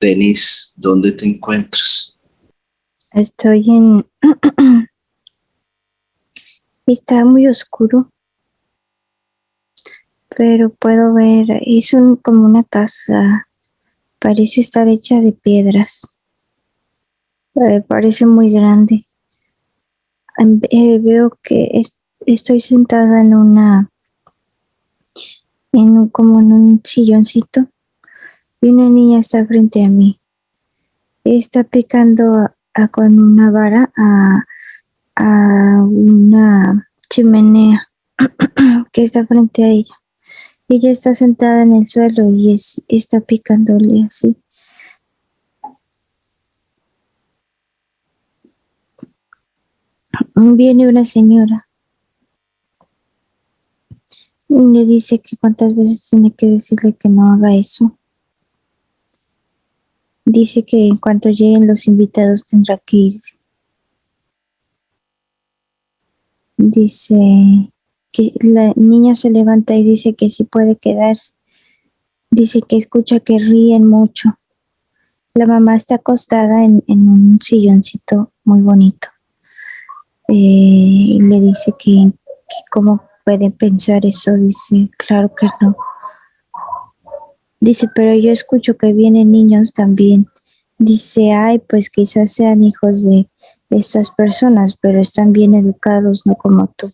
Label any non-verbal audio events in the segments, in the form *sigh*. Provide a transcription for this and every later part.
Denise, ¿dónde te encuentras? Estoy en... *clears throat* Está muy oscuro, pero puedo ver, es un, como una casa, parece estar hecha de piedras, eh, parece muy grande. Em, eh, veo que estoy sentada en una, en un, como en un silloncito y una niña está frente a mí. Está picando con una vara a, una chimenea *clears throat* que está frente a ella. Ella está sentada en el suelo y está picándole así. Viene una señora. Le dice que cuántas veces tiene que decirle que no haga eso. Dice que en cuanto lleguen los invitados tendrá que irse. Dice que la niña se levanta y dice que sí puede quedarse. Dice que escucha que ríen mucho. La mamá está acostada en, un silloncito muy bonito. Eh, y le dice que, que cómo puede pensar eso. Dice, claro que no. Dice, pero yo escucho que vienen niños también. Dice, ay, pues quizás sean hijos de estas personas, pero están bien educados, no como tú.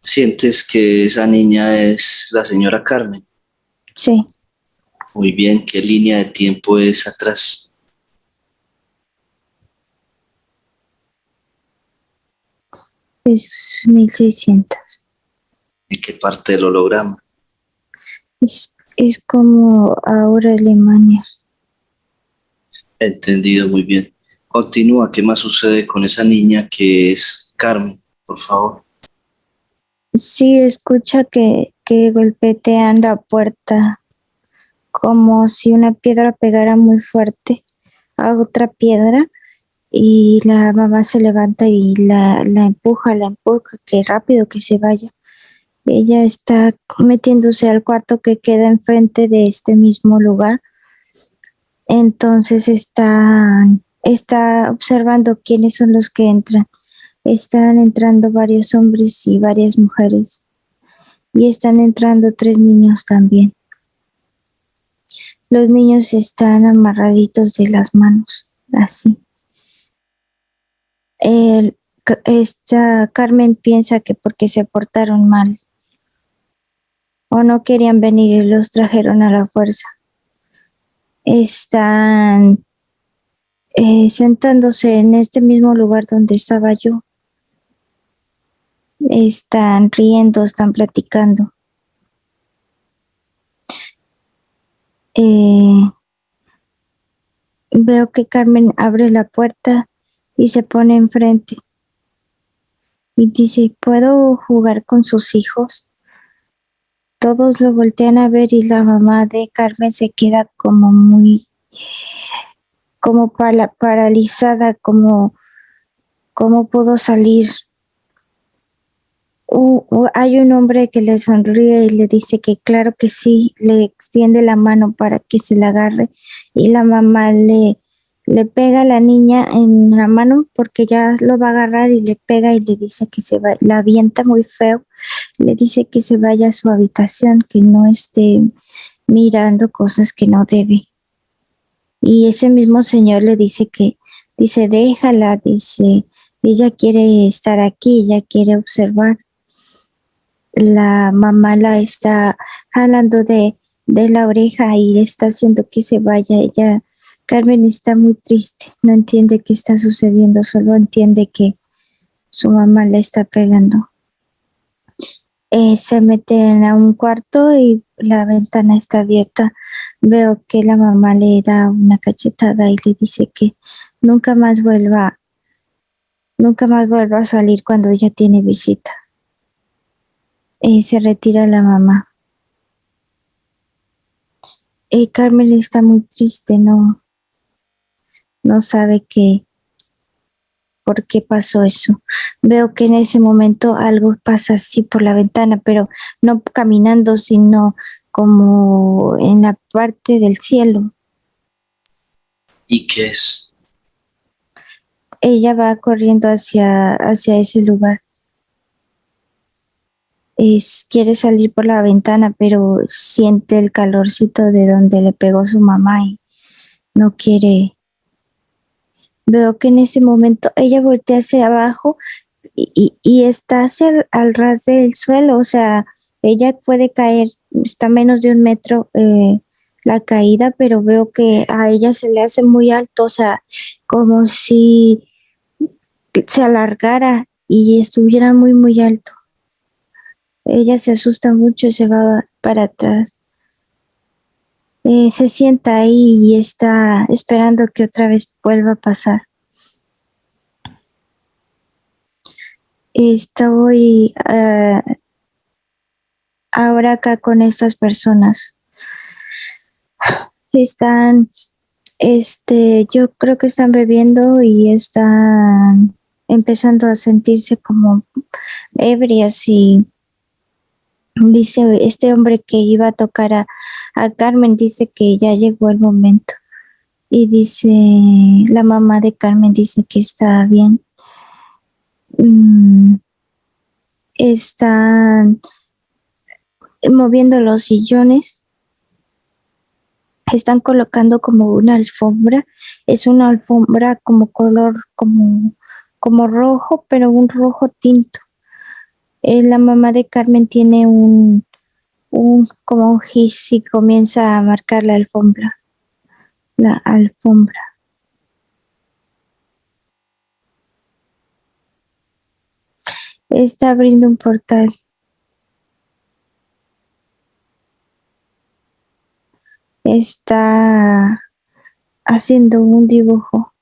¿Sientes que esa niña es la señora Carmen? Sí. Muy bien, ¿qué línea de tiempo es atrás? Es 1600. ¿En qué parte del holograma? Es, como ahora Alemania. Entendido, muy bien. Continúa, ¿qué más sucede con esa niña que es Carmen, por favor? Sí, escucha que, que golpetean la puerta como si una piedra pegara muy fuerte a otra piedra y la mamá se levanta y la, la empuja, la empuja, que rápido que se vaya. Ella está metiéndose al cuarto que queda enfrente de este mismo lugar. Entonces está, está observando quiénes son los que entran. Están entrando varios hombres y varias mujeres. Y están entrando tres niños también. Los niños están amarraditos de las manos, así. esta Carmen piensa que porque se portaron mal o no querían venir y los trajeron a la fuerza. Están eh, sentándose en este mismo lugar donde estaba yo. Están riendo, están platicando. Eh, veo que Carmen abre la puerta y se pone enfrente y dice, ¿puedo jugar con sus hijos? Todos lo voltean a ver y la mamá de Carmen se queda como muy, como paralizada, como, ¿cómo pudo salir? hay un hombre que le sonríe y le dice que claro que sí, le extiende la mano para que se la agarre y la mamá le, le pega a la niña en la mano porque ya lo va a agarrar y le pega y le dice que se va, la avienta muy feo le dice que se vaya a su habitación, que no esté mirando cosas que no debe. Y ese mismo señor le dice que, dice, déjala, dice, ella quiere estar aquí, ella quiere observar. La mamá la está jalando de, de la oreja y está haciendo que se vaya. Ella, Carmen está muy triste, no entiende qué está sucediendo, solo entiende que su mamá le está pegando. Eh, se meten a un cuarto y la ventana está abierta. Veo que la mamá le da una cachetada y le dice que nunca más vuelva, nunca más vuelva a salir cuando ella tiene visita. Y se retira la mamá. Y Carmen está muy triste, no, no sabe qué, por qué pasó eso. Veo que en ese momento algo pasa así por la ventana, pero no caminando, sino como en la parte del cielo. ¿Y qué es? Ella va corriendo hacia, hacia ese lugar. Es, quiere salir por la ventana, pero siente el calorcito de donde le pegó su mamá y no quiere. Veo que en ese momento ella voltea hacia abajo y, y- está al ras del suelo, o sea, ella puede caer, está menos de un metro eh, la caída, pero veo que a ella se le hace muy alto, o sea, como si se alargara y estuviera muy, muy alto. Ella se asusta mucho y se va para atrás. Eh, se sienta ahí y está esperando que otra vez vuelva a pasar. Estoy ah, ahora acá con estas personas. *sighs* Están, este, yo creo que están bebiendo y están empezando a sentirse como ebrias y dice este hombre que iba a tocar a, a Carmen, dice que ya llegó el momento. Y dice, la mamá de Carmen dice que está bien. Mm, están moviendo los sillones. Están colocando como una alfombra. Es una alfombra como color, como, como rojo, pero un rojo tinto. Eh, la mamá de Carmen tiene un, un como un gis y comienza a marcar la alfombra. La alfombra. Está abriendo un portal. Está haciendo un dibujo.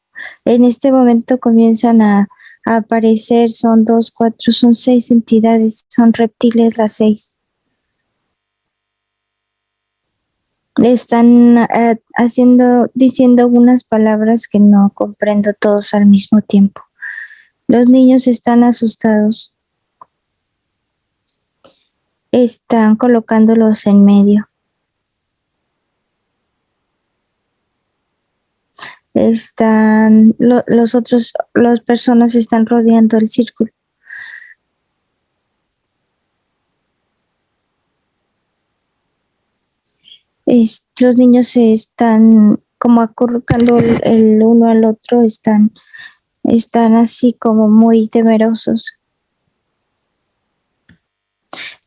En este momento comienzan a, a aparecer, son dos, cuatro, son seis entidades, son reptiles las seis. Están eh, haciendo, diciendo unas palabras que no comprendo todos al mismo tiempo. Los niños están asustados. Están colocándolos en medio. Están, lo- los otros, las personas están rodeando el círculo. Es- los niños se están como acurrucando el, el uno al otro, están, están así como muy temerosos.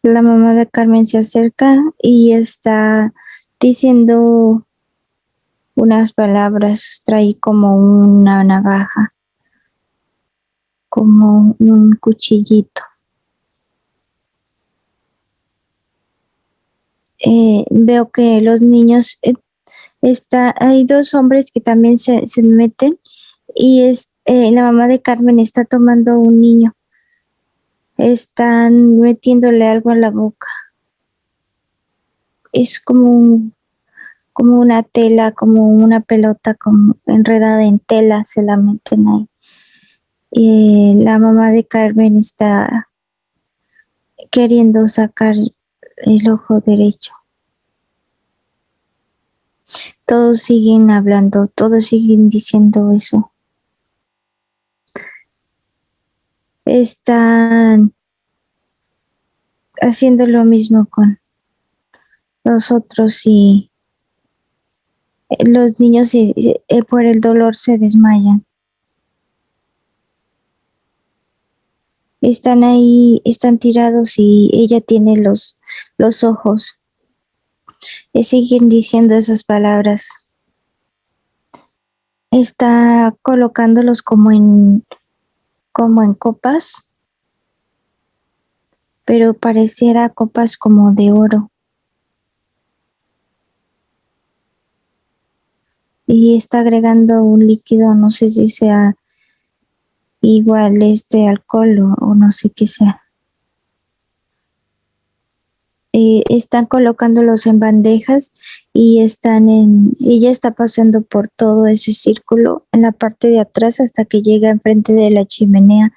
La mamá de Carmen se acerca y está diciendo unas palabras, trae como una navaja, como un cuchillito. Eh, veo que los niños, eh, está, hay dos hombres que también se, se meten y es, eh, la mamá de Carmen está tomando un niño. Están metiéndole algo en la boca. Es como un- como una tela, como una pelota como enredada en tela, se la meten ahí. Y la mamá de Carmen está queriendo sacar el ojo derecho. Todos siguen hablando, todos siguen diciendo eso. Están haciendo lo mismo con los otros y los niños eh, por el dolor se desmayan. Están ahí, están tirados y ella tiene los, los ojos. Y siguen diciendo esas palabras. Está colocándolos como en, como en copas, pero pareciera copas como de oro. Y está agregando un líquido, no sé si sea igual este alcohol o, no sé qué sea. Eh, están colocándolos en bandejas y están en, ella está pasando por todo ese círculo en la parte de atrás hasta que llega enfrente de la chimenea,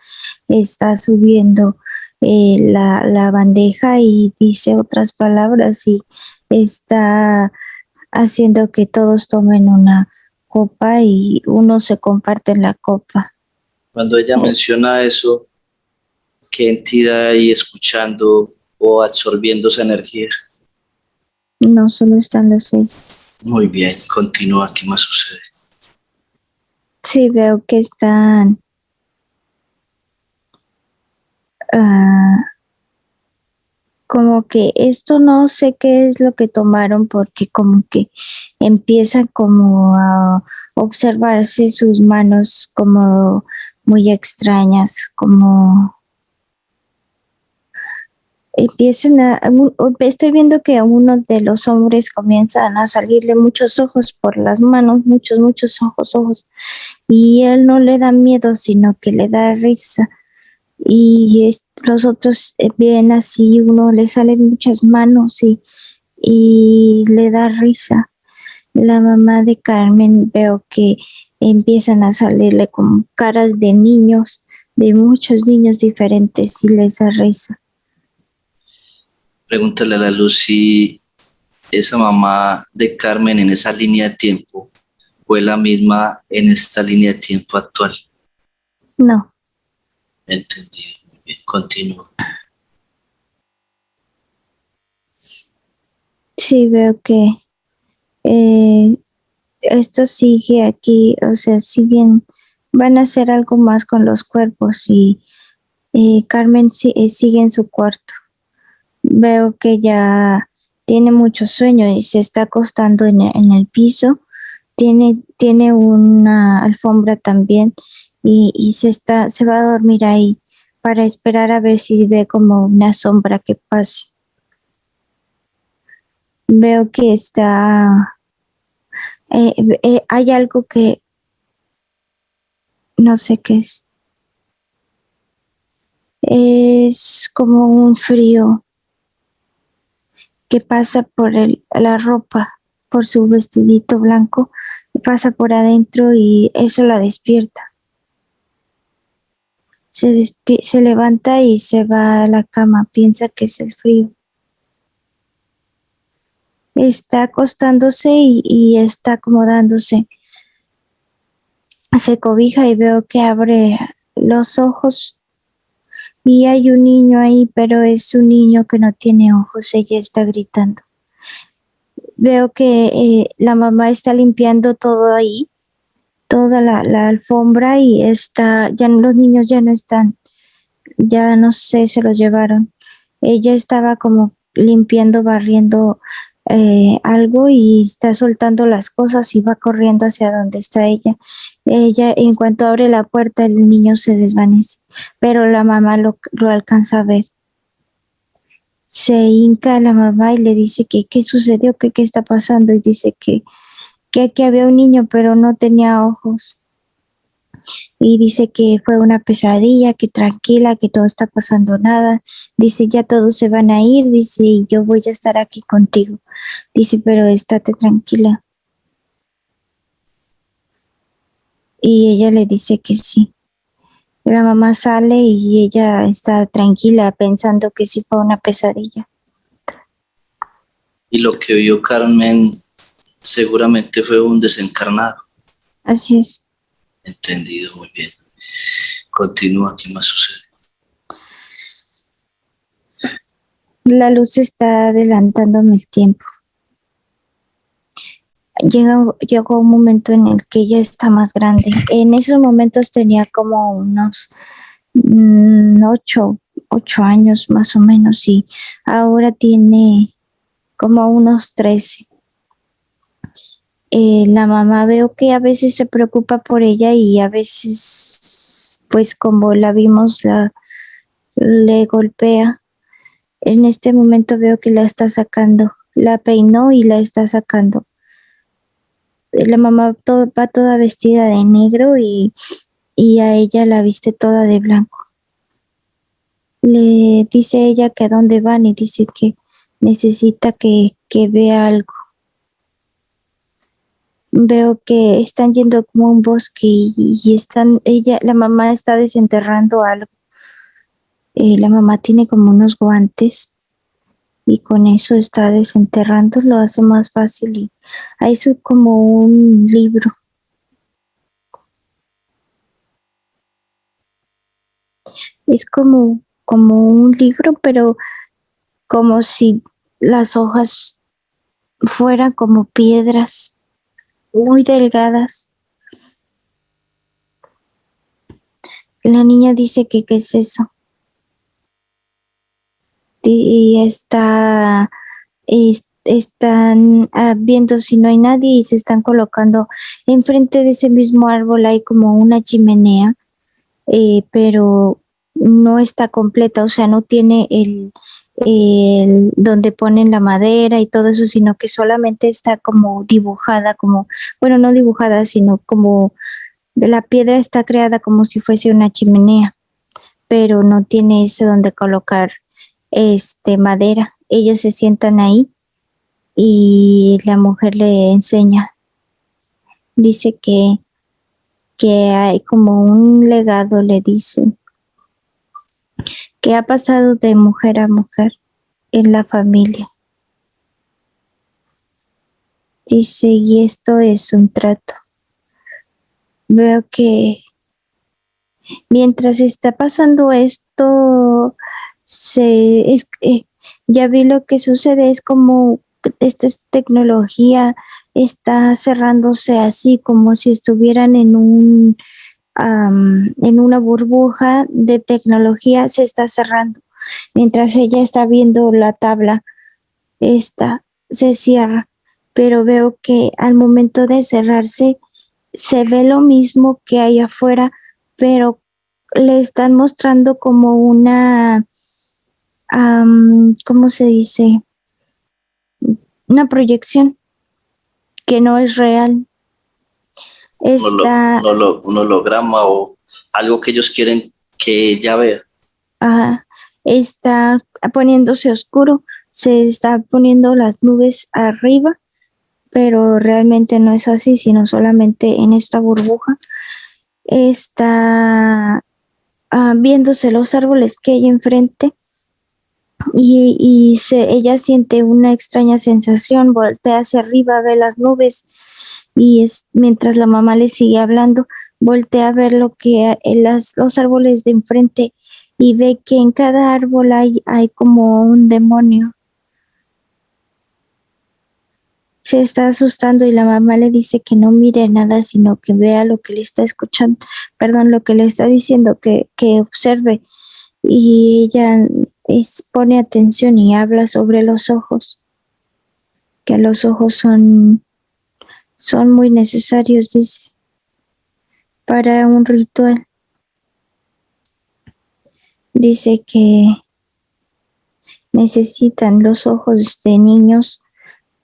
está subiendo eh, la, la bandeja y dice otras palabras y está haciendo que todos tomen una copa y uno se comparte la copa. Cuando ella menciona eso, ¿qué entidad hay escuchando o absorbiendo esa energía? No solo están los seis. Muy bien, continúa, ¿qué más sucede? Sí, veo que están ah, como que esto no sé qué es lo que tomaron porque como que empiezan como a observarse sus manos como muy extrañas, como empiezan a, estoy viendo que a uno de los hombres comienzan a salirle muchos ojos por las manos, muchos, muchos ojos, ojos, y él no le da miedo, sino que le da risa. Y los otros eh, ven así, uno le salen muchas manos y, y le da risa. La mamá de Carmen veo que empiezan a salirle como caras de niños, de muchos niños diferentes y les da risa. Pregúntale a la luz si esa mamá de Carmen en esa línea de tiempo fue la misma en esta línea de tiempo actual. No. Entendido. Muy bien, continúo. Sí, veo que eh, esto sigue aquí, o sea, siguen, van a hacer algo más con los cuerpos y eh, Carmen eh, sigue en su cuarto veo que ya tiene mucho sueño y se está acostando en, el piso. Tiene, tiene una alfombra también y, se, está, se va a dormir ahí para esperar a ver si ve como una sombra que pase. Veo que está... Eh, eh, hay algo que... No sé qué es. Es como un frío que pasa por el, la ropa, por su vestidito blanco, pasa por adentro y eso la despierta. Se, se levanta y se va a la cama, piensa que es el frío. Está acostándose y, está acomodándose. Se cobija y veo que abre los ojos y hay un niño ahí, pero es un niño que no tiene ojos, ella está gritando. Veo que eh, la mamá está limpiando todo ahí, toda la, la, alfombra y está, ya los niños ya no están, ya no sé, se los llevaron. Ella estaba como limpiando, barriendo eh, algo y está soltando las cosas y va corriendo hacia donde está ella. Ella, en cuanto abre la puerta, el niño se desvanece, pero la mamá lo, alcanza a ver. Se hinca la mamá y le dice que qué sucedió, qué está pasando y dice que, que aquí había un niño pero no tenía ojos y dice que fue una pesadilla, que tranquila, que todo está pasando nada. Dice, ya todos se van a ir, dice, y yo voy a estar aquí contigo. Dice, pero estate tranquila. Y ella le dice que sí. La mamá sale y ella está tranquila pensando que sí fue una pesadilla. Y lo que vio Carmen seguramente fue un desencarnado. Así es. Entendido, muy bien. Continúa, ¿qué más sucede? La luz está adelantándome el tiempo. Llega, llegó un momento en el que ella está más grande. En esos momentos tenía como unos mm, ocho, ocho años más o menos y ahora tiene como unos trece. Eh, la mamá veo que a veces se preocupa por ella y a veces, pues como la vimos, la, le golpea. En este momento veo que la está sacando, la peinó y la está sacando. La mamá va toda vestida de negro y, y a ella la viste toda de blanco. Le dice ella que a dónde van y dice que necesita que, que vea algo veo que están yendo como un bosque y, están, ella, la mamá está desenterrando algo. eh, la mamá tiene como unos guantes y con eso está desenterrando, lo hace más fácil y ahí es como un libro. Es como, como un libro, pero como si las hojas fueran como piedras muy delgadas. La niña dice que qué es eso. Y está, están ah, viendo si no hay nadie y se están colocando enfrente de ese mismo árbol hay como una chimenea, eh, pero no está completa, o sea, no tiene el, el, donde ponen la madera y todo eso, sino que solamente está como dibujada, como, bueno, no dibujada, sino como la piedra está creada como si fuese una chimenea, pero no tiene ese donde colocar este madera. Ellos se sientan ahí y la mujer le enseña. Dice que, que hay como un legado, le dice, que ha pasado de mujer a mujer en la familia. Dice, y esto es un trato. Veo que mientras está pasando esto, se, es, eh, ya vi lo que sucede, es como esta tecnología está cerrándose así, como si estuvieran en un en una burbuja de tecnología, se está cerrando. Mientras ella está viendo la tabla, esta se cierra, pero veo que al momento de cerrarse se ve lo mismo que hay afuera, pero le están mostrando como una, ¿cómo se dice? Una proyección que no es real. Está, un, holograma o algo que ellos quieren que ella vea. está poniéndose oscuro, se está poniendo las nubes arriba, pero realmente no es así, sino solamente en esta burbuja está ah, viéndose los árboles que hay enfrente y, y se, ella siente una extraña sensación, voltea hacia arriba, ve las nubes y es, mientras la mamá le sigue hablando, voltea a ver lo que las, los árboles de enfrente y ve que en cada árbol hay, hay como un demonio. Se está asustando y la mamá le dice que no mire nada, sino que vea lo que le está escuchando, perdón, lo que le está diciendo, que, que observe. Y ella pone atención y habla sobre los ojos, que los ojos son son muy necesarios, dice, para un ritual. Dice que necesitan los ojos de niños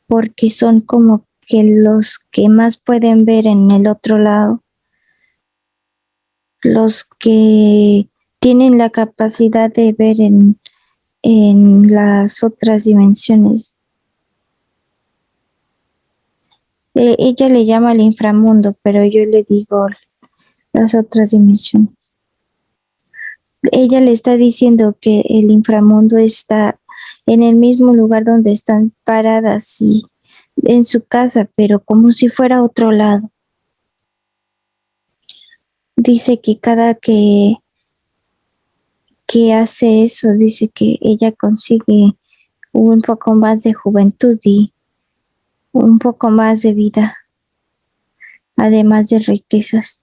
porque son como que los que más pueden ver en el otro lado, los que tienen la capacidad de ver en, en las otras dimensiones Eh, ella le llama el inframundo, pero yo le digo las otras dimensiones. Ella le está diciendo que el inframundo está en el mismo lugar donde están paradas y en su casa, pero como si fuera otro lado. Dice que cada que, que hace eso, dice que ella consigue un poco más de juventud y un poco más de vida, además de riquezas.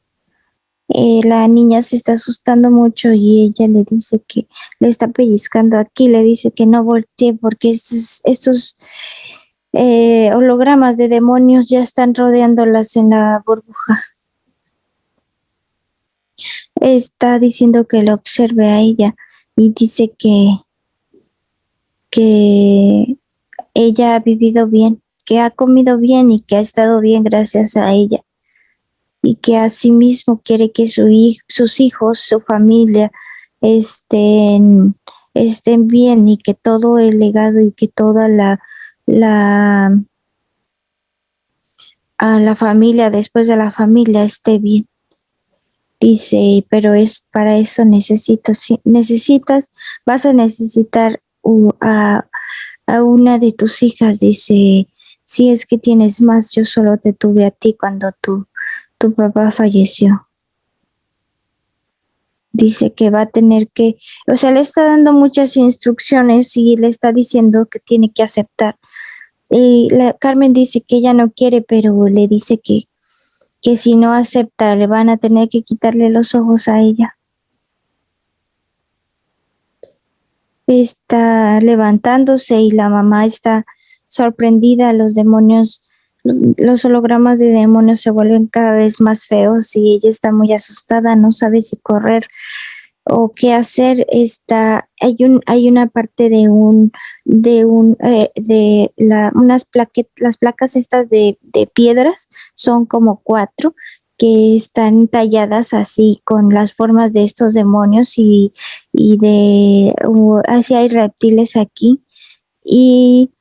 Eh, la niña se está asustando mucho y ella le dice que le está pellizcando aquí, le dice que no voltee porque estos, eh, hologramas de demonios ya están rodeándolas en la burbuja. Está diciendo que lo observe a ella y dice que, que ella ha vivido bien que ha comido bien y que ha estado bien gracias a ella y que asimismo quiere que su sus hijos, su familia estén, estén bien y que todo el legado y que toda la, la, a la familia después de la familia esté bien. Dice, pero es para eso necesito, si necesitas, vas a necesitar a, a una de tus hijas. Dice, si es que tienes más, yo solo te tuve a ti cuando tu, papá falleció. Dice que va a tener que, o sea, le está dando muchas instrucciones y le está diciendo que tiene que aceptar. Y la, Carmen dice que ella no quiere, pero le dice que, que si no acepta, le van a tener que quitarle los ojos a ella. Está levantándose y la mamá está sorprendida. Los demonios, los hologramas de demonios se vuelven cada vez más feos y ella está muy asustada, no sabe si correr o qué hacer. Está, hay un, hay una parte de un, de un, eh, de la, unas plaquetas, las placas estas de, de piedras son como cuatro que están talladas así con las formas de estos demonios y, y de uh, así hay reptiles aquí y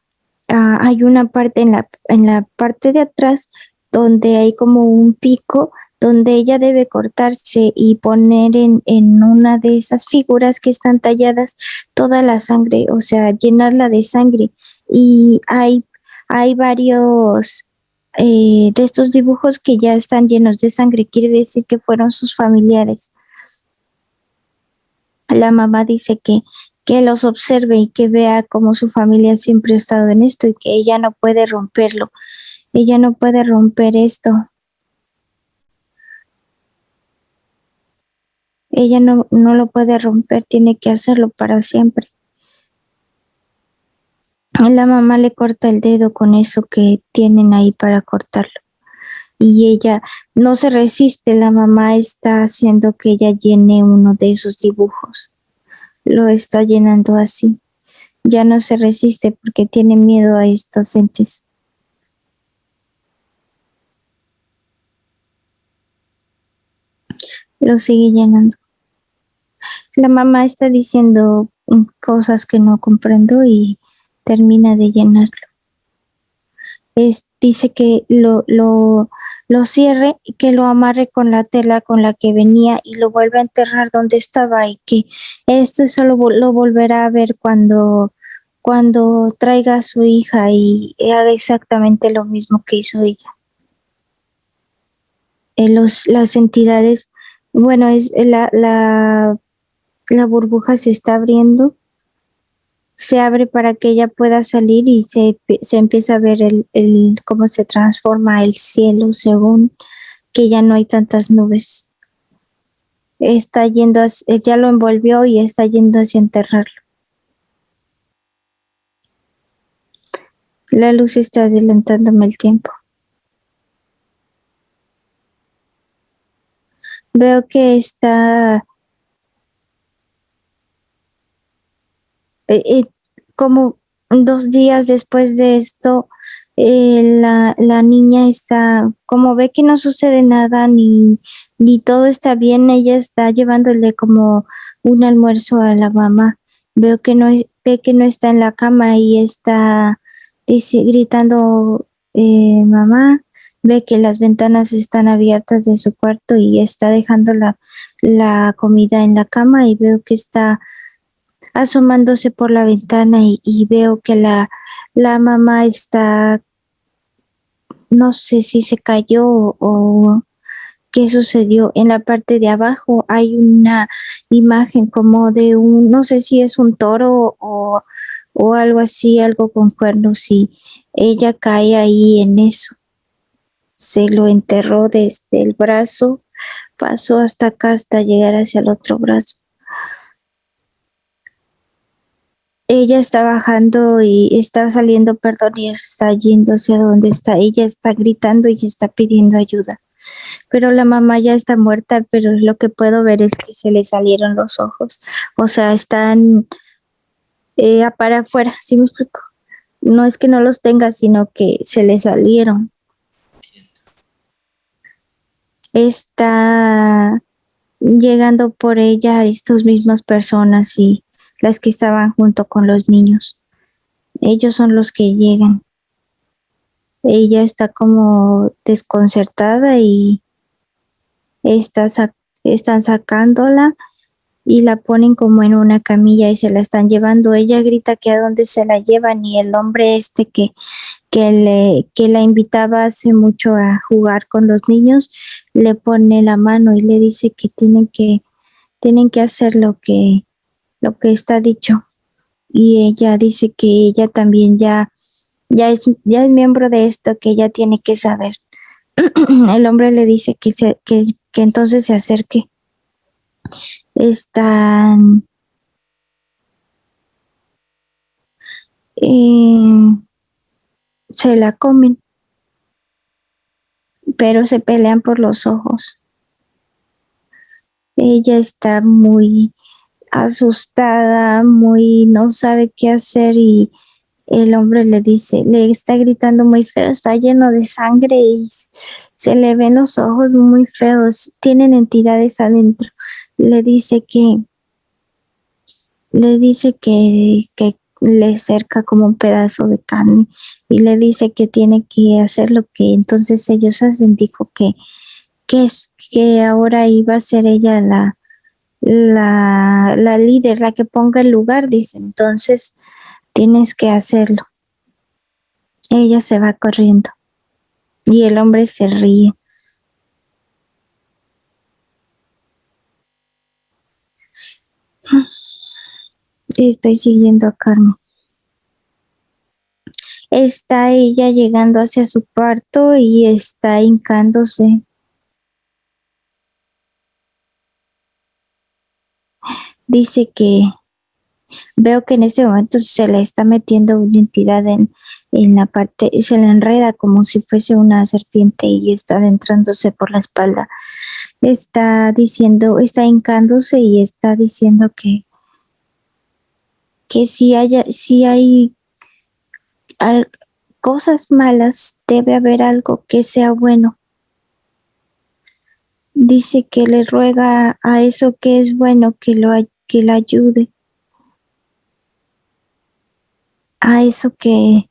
ah, hay una parte en la en la parte de atrás donde hay como un pico donde ella debe cortarse y poner en, en una de esas figuras que están talladas toda la sangre, o sea, llenarla de sangre. Y hay, hay varios eh, de estos dibujos que ya están llenos de sangre, quiere decir que fueron sus familiares. La mamá dice que, que los observe y que vea cómo su familia siempre ha estado en esto y que ella no puede romperlo. Ella no puede romper esto. Ella no, no lo puede romper, tiene que hacerlo para siempre. La mamá le corta el dedo con eso que tienen ahí para cortarlo. Y ella no se resiste, la mamá está haciendo que ella llene uno de esos dibujos. Lo está llenando así. Ya no se resiste porque tiene miedo a estos entes. Lo sigue llenando. La mamá está diciendo cosas que no comprendo y termina de llenarlo. Es, dice que lo, lo, lo cierre y que lo amarre con la tela con la que venía y lo vuelva a enterrar donde estaba y que este solo lo volverá a ver cuando, cuando traiga a su hija y haga exactamente lo mismo que hizo ella. Eh, los, las entidades, bueno, es la, la, la burbuja se está abriendo se abre para que ella pueda salir y se, se empieza a ver el, el, cómo se transforma el cielo según que ya no hay tantas nubes. Está yendo, ya lo envolvió y está yendo hacia enterrarlo. La luz está adelantándome el tiempo. Veo que está eh, como dos días después de esto, eh, la, la, niña está, como ve que no sucede nada ni, ni todo está bien, ella está llevándole como un almuerzo a la mamá. Veo que no, ve que no está en la cama y está dice, gritando, eh, mamá, ve que las ventanas están abiertas de su cuarto y está dejando la, la comida en la cama y veo que está asomándose por la ventana y, veo que la, la, mamá está, no sé si se cayó o, o, qué sucedió. En la parte de abajo hay una imagen como de un, no sé si es un toro o, o algo así, algo con cuernos y ella cae ahí en eso. Se lo enterró desde el brazo, pasó hasta acá hasta llegar hacia el otro brazo. Ella está bajando y está saliendo, perdón, y está yendo hacia donde está. Ella está gritando y está pidiendo ayuda. Pero la mamá ya está muerta, pero lo que puedo ver es que se le salieron los ojos. O sea, están eh, para afuera, ¿sí me explico? No es que no los tenga, sino que se le salieron. Está llegando por ella estas mismas personas y las que estaban junto con los niños. Ellos son los que llegan. Ella está como desconcertada y está están sacándola y la ponen como en una camilla y se la están llevando. Ella grita que a dónde se la llevan y el hombre este que, que, le, que la invitaba hace mucho a jugar con los niños le pone la mano y le dice que tienen que, tienen que hacer lo que, lo que está dicho. Y ella dice que ella también ya, ya, es, ya es miembro de esto, que ella tiene que saber. *clears throat* el hombre le dice que, se, que, entonces se acerque están eh, se la comen, pero se pelean por los ojos. Ella está muy asustada, muy no sabe qué hacer y el hombre le dice, le está gritando muy feo, está lleno de sangre y se le ven los ojos muy feos, tienen entidades adentro le dice que le dice que, que le cerca como un pedazo de carne y le dice que tiene que hacer lo que entonces ellos hacen. Dijo que, que, es, que ahora iba a ser ella la, la, la líder, la que ponga el lugar, dice. Entonces tienes que hacerlo. Ella se va corriendo y el hombre se ríe. Estoy siguiendo a Carmen. Está ella llegando hacia su cuarto y está hincándose. Dice que veo que en este momento se le está metiendo una entidad en, en la parte, se le enreda como si fuese una serpiente y está adentrándose por la espalda. Está diciendo, está hincándose y está diciendo que, que si, haya, si hay cosas malas, debe haber algo que sea bueno. Dice que le ruega a eso que es bueno que lo que le ayude. A eso que,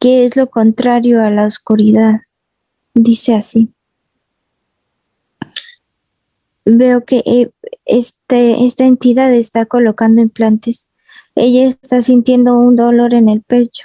que es lo contrario a la oscuridad. Dice así. Veo que eh, este, esta entidad está colocando implantes. Ella está sintiendo un dolor en el pecho.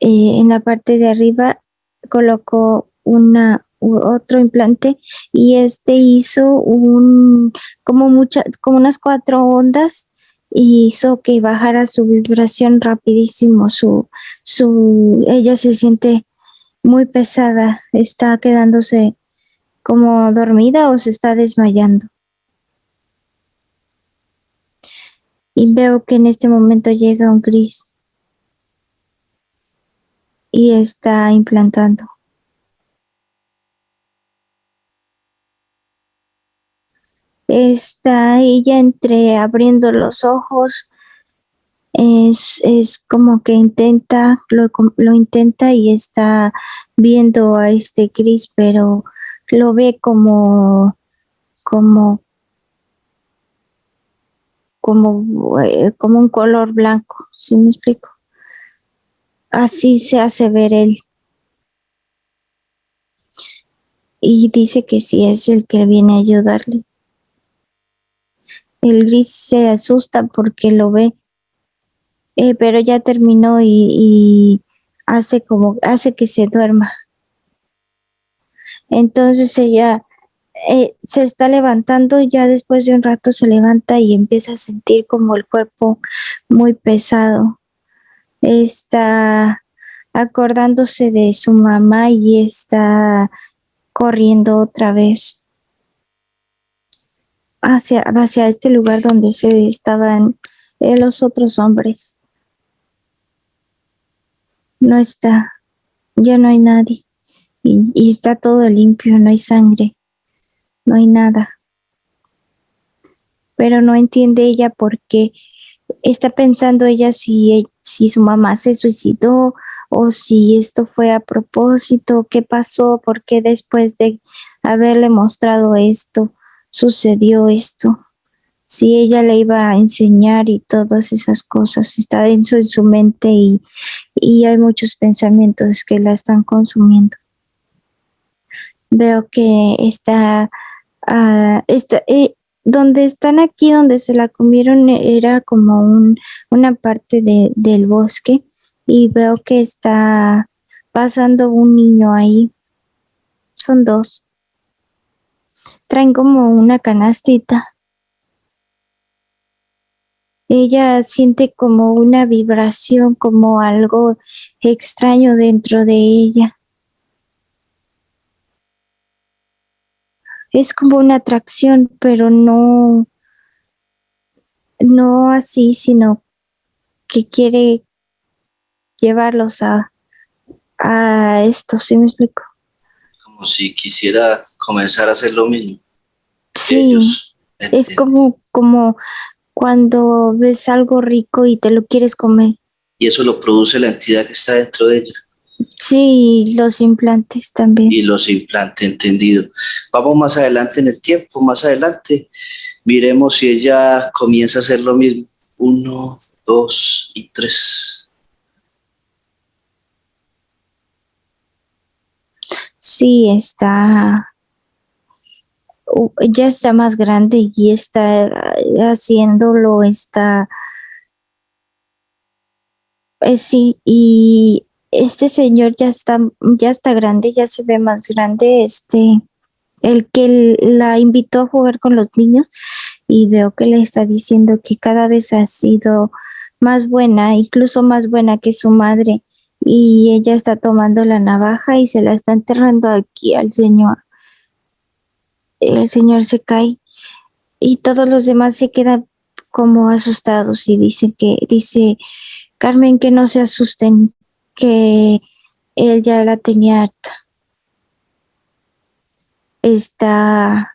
Eh, en la parte de arriba colocó una otro implante y este hizo un como muchas como unas cuatro ondas y hizo que bajara su vibración rapidísimo su su ella se siente muy pesada está quedándose como dormida o se está desmayando. Y veo que en este momento llega un gris y está implantando. Está ella entre abriendo los ojos, es, es como que intenta, lo, lo intenta y está viendo a este gris, pero lo ve como, como, como, eh, como un color blanco, ¿sí me explico? Así se hace ver él. Y dice que sí es el que viene a ayudarle. El gris se asusta porque lo ve, eh, pero ya terminó y, hace como, hace que se duerma. Entonces ella eh, se está levantando, ya después de un rato se levanta y empieza a sentir como el cuerpo muy pesado. Está acordándose de su mamá y está corriendo otra vez hacia, hacia este lugar donde se estaban los otros hombres. No está, ya no hay nadie y, está todo limpio, no hay sangre, no hay nada. Pero no entiende ella por qué está pensando ella si, si su mamá se suicidó o si esto fue a propósito, qué pasó, por qué después de haberle mostrado esto sucedió esto. Si ella le iba a enseñar y todas esas cosas, está de su mente y, y hay muchos pensamientos que la están consumiendo veo que está, ah, está eh, donde están aquí, donde se la comieron, era como un, una parte de, del bosque y veo que está pasando un niño ahí. Son dos. Traen como una canastita. Ella siente como una vibración, como algo extraño dentro de ella. Es como una atracción, pero no, no así, sino que quiere llevarlos a, a esto, ¿sí me explico? Como si quisiera comenzar a hacer lo mismo. Sí, Ellos, es entiendo. como, como cuando ves algo rico y te lo quieres comer. Y eso lo produce la entidad que está dentro de ella. Sí, los implantes también. y los implantes, entendido. Vamos más adelante en el tiempo, más adelante, miremos si ella comienza a hacer lo mismo. Uno, dos y tres. Sí, está, ya está más grande y está haciéndolo, está, eh, sí, y este señor ya está, ya está grande, ya se ve más grande, este, el que la invitó a jugar con los niños y veo que le está diciendo que cada vez ha sido más buena, incluso más buena que su madre y ella está tomando la navaja y se la está enterrando aquí al señor. El señor se cae y todos los demás se quedan como asustados y dicen que dice Carmen que no se asusten, que él ya la tenía harta. Está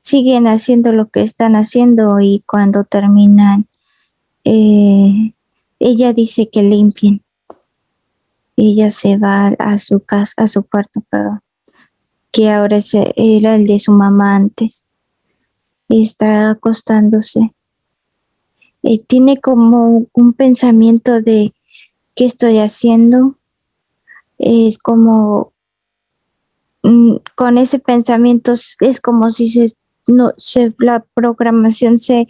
siguen haciendo lo que están haciendo y cuando terminan eh, ella dice que limpien. Ella se va a su casa, a su cuarto, perdón, que ahora era el de su mamá antes. Está acostándose. Eh, tiene como un pensamiento de qué estoy haciendo. Es como mm, con ese pensamiento es como si se, no, se la programación se,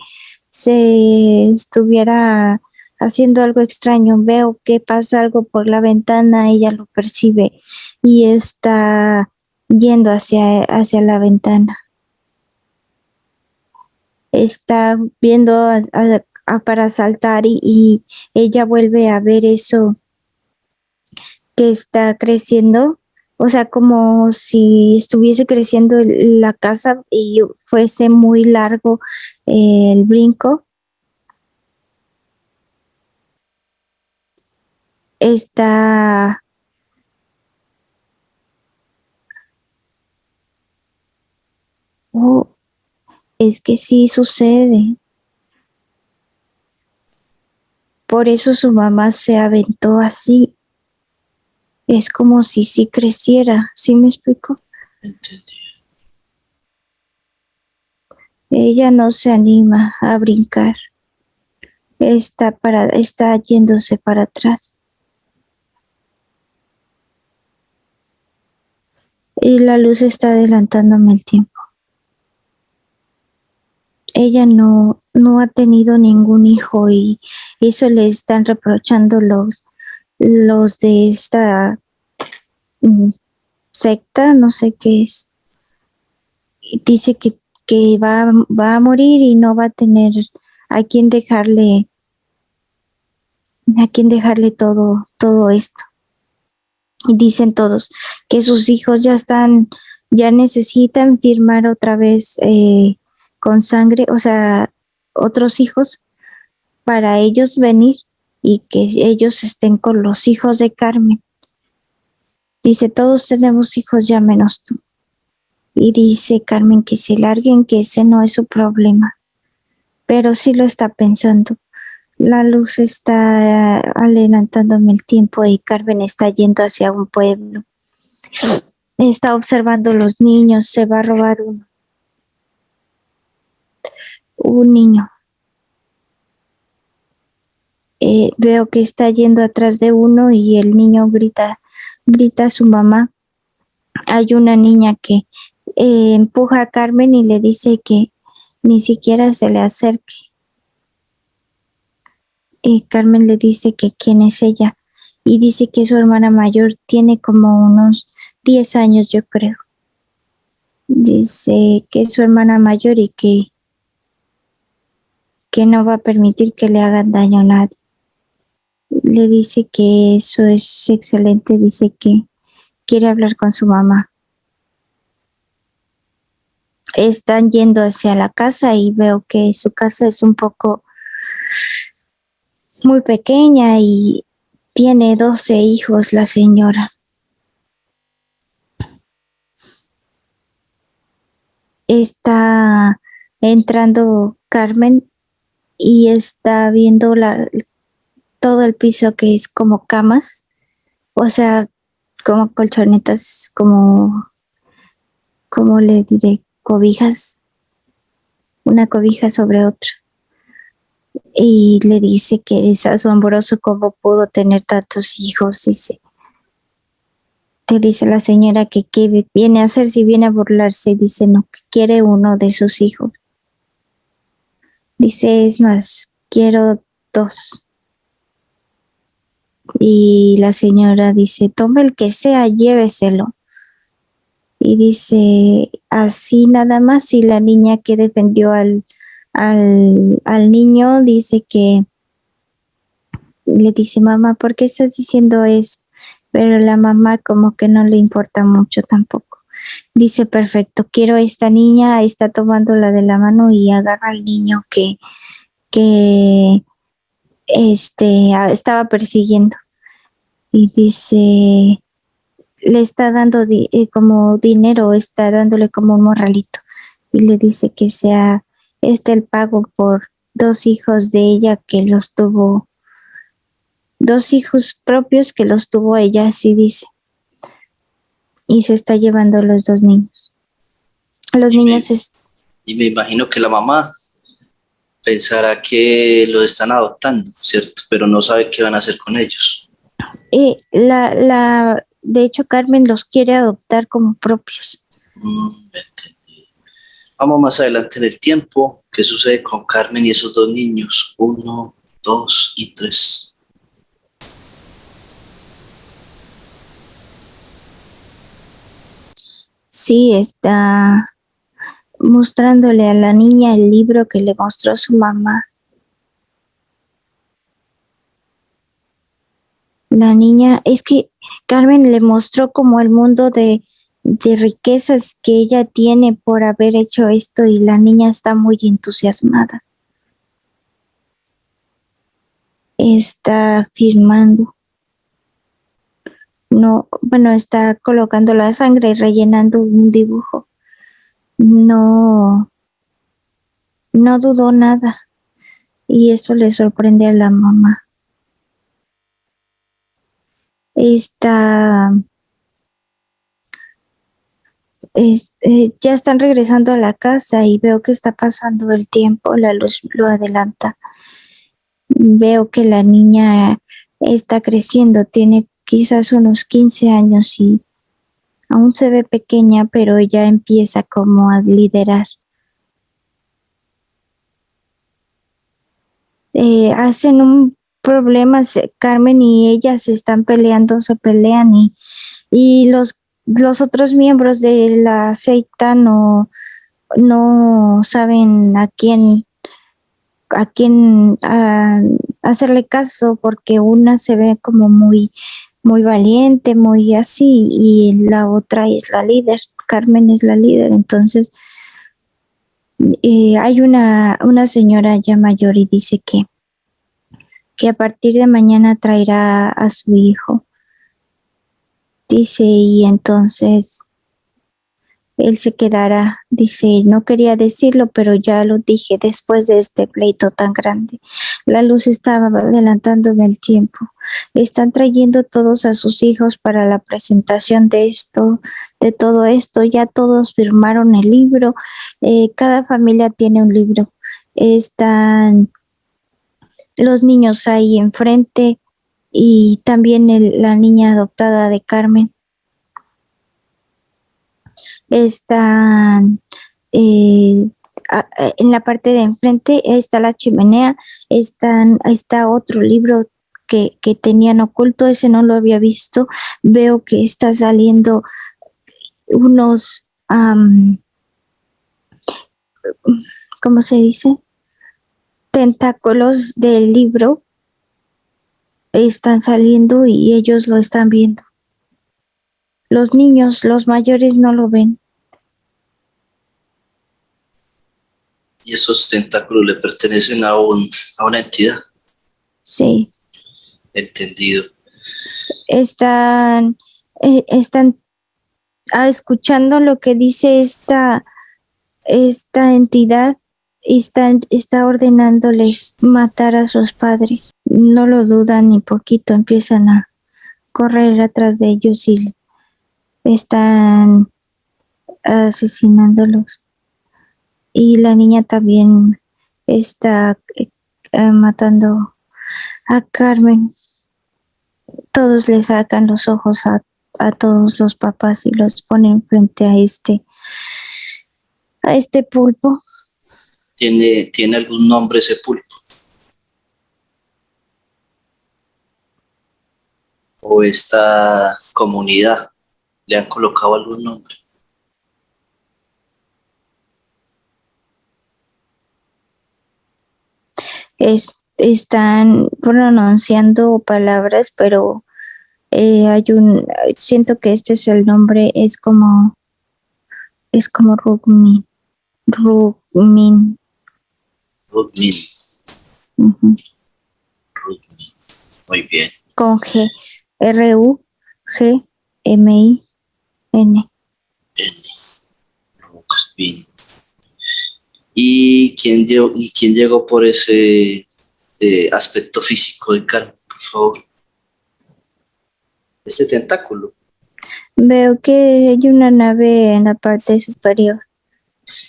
se estuviera haciendo algo extraño, veo que pasa algo por la ventana, ella lo percibe y está yendo hacia, hacia la ventana. Está viendo para saltar y, y ella vuelve a ver eso que está creciendo, o sea, como si estuviese creciendo la casa y fuese muy largo eh, el brinco. Está oh, es que sí sucede. Por eso su mamá se aventó así. Es como si sí creciera, ¿sí me explico? Ella no se anima a brincar. Está para, está yéndose para atrás. Y la luz está adelantándome el tiempo. Ella no, no ha tenido ningún hijo y eso le están reprochando los, los de esta mm, secta, no sé qué es. Dice que, que va, va a morir y no va a tener a quién dejarle, a quién dejarle todo, todo esto. Y dicen todos que sus hijos ya están, ya necesitan firmar otra vez eh, con sangre, o sea, otros hijos para ellos venir y que ellos estén con los hijos de Carmen. Dice, todos tenemos hijos ya menos tú. Y dice Carmen que se larguen, que ese no es su problema. Pero sí lo está pensando. La luz está adelantándome el tiempo y Carmen está yendo hacia un pueblo. Está observando los niños, se va a robar uno. Un niño. Eh, veo que está yendo atrás de uno y el niño grita, grita a su mamá hay una niña que eh, empuja a Carmen y le dice que ni siquiera se le acerque. Carmen le dice que quién es ella y dice que su hermana mayor tiene como unos 10 años, yo creo. Dice que es su hermana mayor y que, que no va a permitir que le hagan daño a nadie. Le dice que eso es excelente, dice que quiere hablar con su mamá. Están yendo hacia la casa y veo que su casa es un poco muy pequeña y tiene 12 hijos la señora. Está entrando Carmen y está viendo la, todo el piso que es como camas, o sea, como colchonetas, como, como le diré, cobijas, una cobija sobre otra. Y le dice que es asombroso cómo pudo tener tantos hijos, dice. Te dice la señora que qué viene a hacer si viene a burlarse, dice no, que quiere uno de sus hijos. Dice, es más, quiero dos. Y la señora dice, tome el que sea, lléveselo. Y dice, así nada más, y la niña que defendió al, al, al niño dice que le dice, mamá, ¿por qué estás diciendo eso? Pero la mamá como que no le importa mucho tampoco. Dice, perfecto, quiero a esta niña, está tomando la de la mano y agarra al niño que, que este, estaba persiguiendo. Y dice, le está dando eh, como dinero, está dándole como un morralito. Y le dice que sea este el pago por dos hijos de ella que los tuvo, dos hijos propios que los tuvo ella, así dice. Y se está llevando los dos niños. Los niños Y me imagino que la mamá pensará que lo están adoptando, ¿cierto? Pero no sabe qué van a hacer con ellos. Y la, la, de hecho, Carmen los quiere adoptar como propios. Mm, Vamos más adelante en el tiempo. ¿Qué sucede con Carmen y esos dos niños? Uno, dos y tres. Sí, está mostrándole a la niña el libro que le mostró su mamá. La niña, es que Carmen le mostró como el mundo de, de riquezas que ella tiene por haber hecho esto y la niña está muy entusiasmada. Está firmando. No, bueno, está colocando la sangre y rellenando un dibujo no, no dudó nada y eso le sorprende a la mamá. Está, eh, ya están regresando a la casa y veo que está pasando el tiempo, la luz lo adelanta. Veo que la niña está creciendo, tiene quizás unos 15 años y Aún se ve pequeña, pero ella empieza como a liderar. Eh, hacen un problema, Carmen y ella se están peleando, se pelean y, y los, los otros miembros de la secta no, no saben a quién a quién hacerle caso porque una se ve como muy muy valiente, muy así, y la otra es la líder, Carmen es la líder, entonces eh, hay una, una señora ya mayor y dice que, que a partir de mañana traerá a su hijo. Dice, y entonces él se quedará, dice, no quería decirlo, pero ya lo dije después de este pleito tan grande. La luz estaba adelantándome el tiempo. Están trayendo todos a sus hijos para la presentación de esto, de todo esto. Ya todos firmaron el libro. Eh, cada familia tiene un libro. Están los niños ahí enfrente y también la niña adoptada de Carmen están eh, en la parte de enfrente está la chimenea, están, está otro libro que, que tenían oculto, ese no lo había visto. Veo que está saliendo unos, ¿cómo se dice? Tentáculos del libro están saliendo y ellos lo están viendo. Los niños, los mayores no lo ven. Y esos tentáculos le pertenecen a, un, a una entidad. Sí, Entendido. están, eh, están ah, escuchando lo que dice esta, esta entidad y están, está ordenándoles matar a sus padres. No lo dudan ni poquito, empiezan a correr atrás de ellos y están asesinándolos. Y la niña también está eh, matando a Carmen. Todos le sacan los ojos a, a todos los papás y los ponen frente a este a este pulpo. ¿Tiene, ¿Tiene algún nombre ese pulpo? ¿O esta comunidad? ¿Le han colocado algún nombre? Es, están pronunciando palabras, pero eh, hay un siento que este es el nombre, es como es como Rugmin. Rugmin. Rudmin. ujú, Rudmin. Muy bien. Con G. R U G M I N. N. Rudmin. ¿Y quién llegó, y quién llegó por ese eh, aspecto físico de Carmen, por favor? Este tentáculo. Veo que hay una nave en la parte superior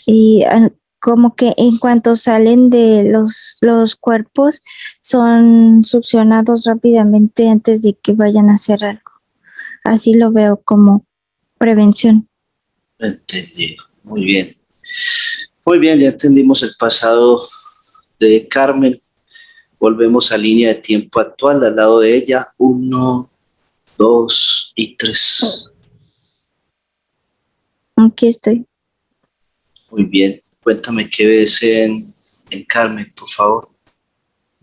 y ah, como que en cuanto salen de los, los cuerpos son succionados rápidamente antes de que vayan a hacer algo. Así lo veo como prevención. Entendido. Muy bien. Muy bien, ya entendimos el pasado de Carmen. Volvemos a línea de tiempo actual, al lado de ella. Uno, dos y tres. Aquí estoy. Muy bien. Cuéntame qué ves en, en Carmen, por favor.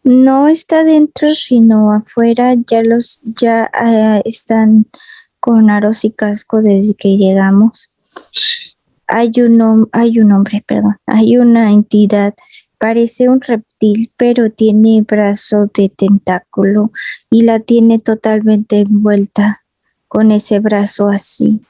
No está dentro, sino afuera. Ya los ya ah, están con aros y casco desde que llegamos. Sí. hay un, hay un hombre, perdón, hay una entidad, parece un reptil, pero tiene brazo de tentáculo y la tiene totalmente envuelta con ese brazo así.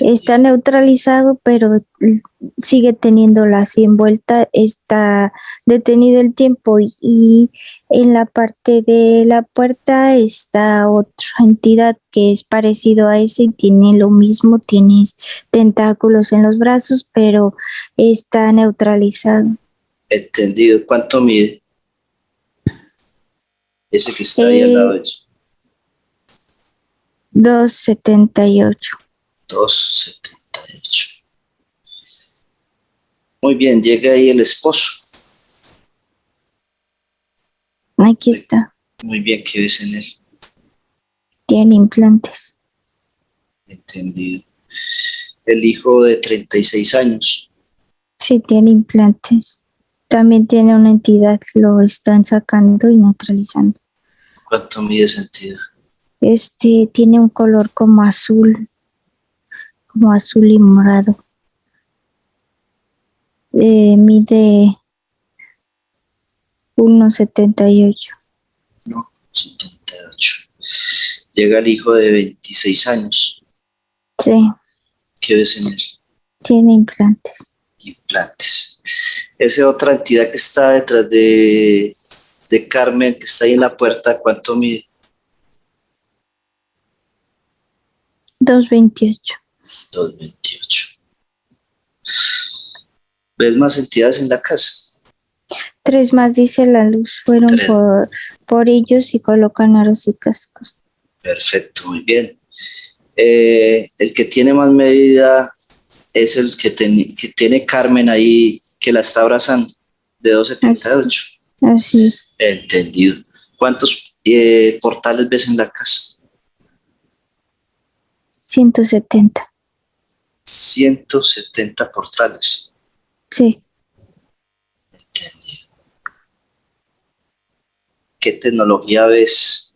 Está neutralizado, pero l- sigue teniéndola así envuelta, está detenido el tiempo y, y en la parte de la puerta está otra entidad que es parecido a ese y tiene lo mismo, tiene tentáculos en los brazos, pero está neutralizado. Entendido. ¿Cuánto mide? Ese que está ahí al Eh, lado de eso. 278. 278. Muy bien, llega ahí el esposo. Aquí está. Muy bien, ¿qué ves en él? Tiene implantes. Entendido. El hijo de 36 años. Sí, tiene implantes. También tiene una entidad, lo están sacando y neutralizando. ¿Cuánto mide esa entidad? Este tiene un color como azul, como azul y morado. Eh, mide 1,78. No, 78. Llega el hijo de 26 años. Sí, ¿Qué ves en él? tiene implantes. Implantes. Esa otra entidad que está detrás de, de Carmen, que está ahí en la puerta, ¿cuánto mide? 228. 228. ¿Ves más entidades en la casa? Tres más dice la luz. Fueron Tres. por, por ellos y colocan aros y cascos. Perfecto, muy bien. Eh, el que tiene más medida es el que, ten- que tiene Carmen ahí, que la está abrazando, de 278. Así es. Entendido. ¿Cuántos eh, portales ves en la casa? 170. 170 portales. Sí. ¿Qué tecnología ves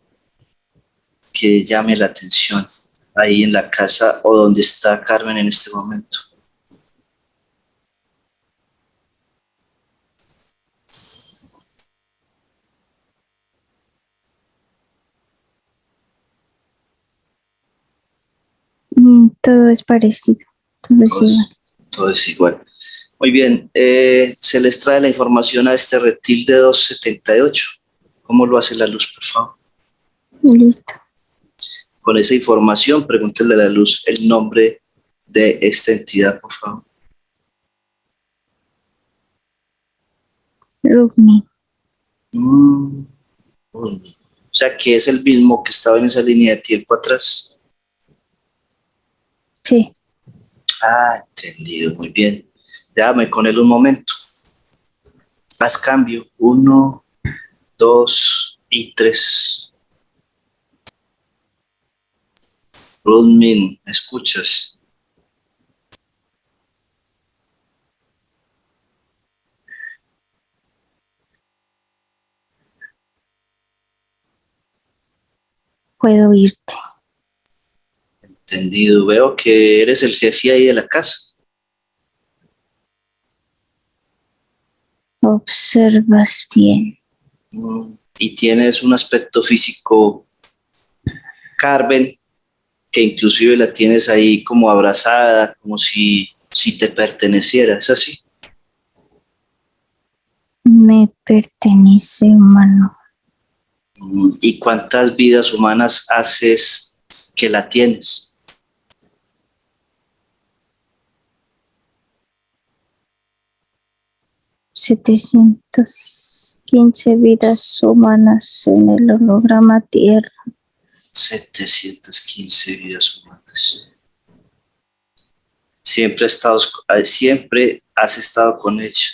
que llame la atención ahí en la casa o donde está Carmen en este momento? Mm, Todo es parecido. Todo es Todo igual. es, todo es igual. Muy bien, eh, se les trae la información a este reptil de 278. ¿Cómo lo hace la luz, por favor? Listo. Con esa información, pregúntele a la luz el nombre de esta entidad, por favor. Rugni. Mm. O sea, que es el mismo que estaba en esa línea de tiempo atrás. Sí. Ah, entendido, muy bien. Déjame con él un momento. Haz cambio. Uno, dos y tres. Rudmin, ¿me escuchas? Puedo oírte. Entendido. Veo que eres el jefe ahí de la casa. Observas bien. Y tienes un aspecto físico, Carmen, que inclusive la tienes ahí como abrazada, como si, si te perteneciera. ¿Es así? Me pertenece humano. Mm, ¿Y cuántas vidas humanas haces que la tienes? 715 vidas humanas en el holograma Tierra. 715 vidas humanas. Siempre, has estado, eh, siempre has estado con ella.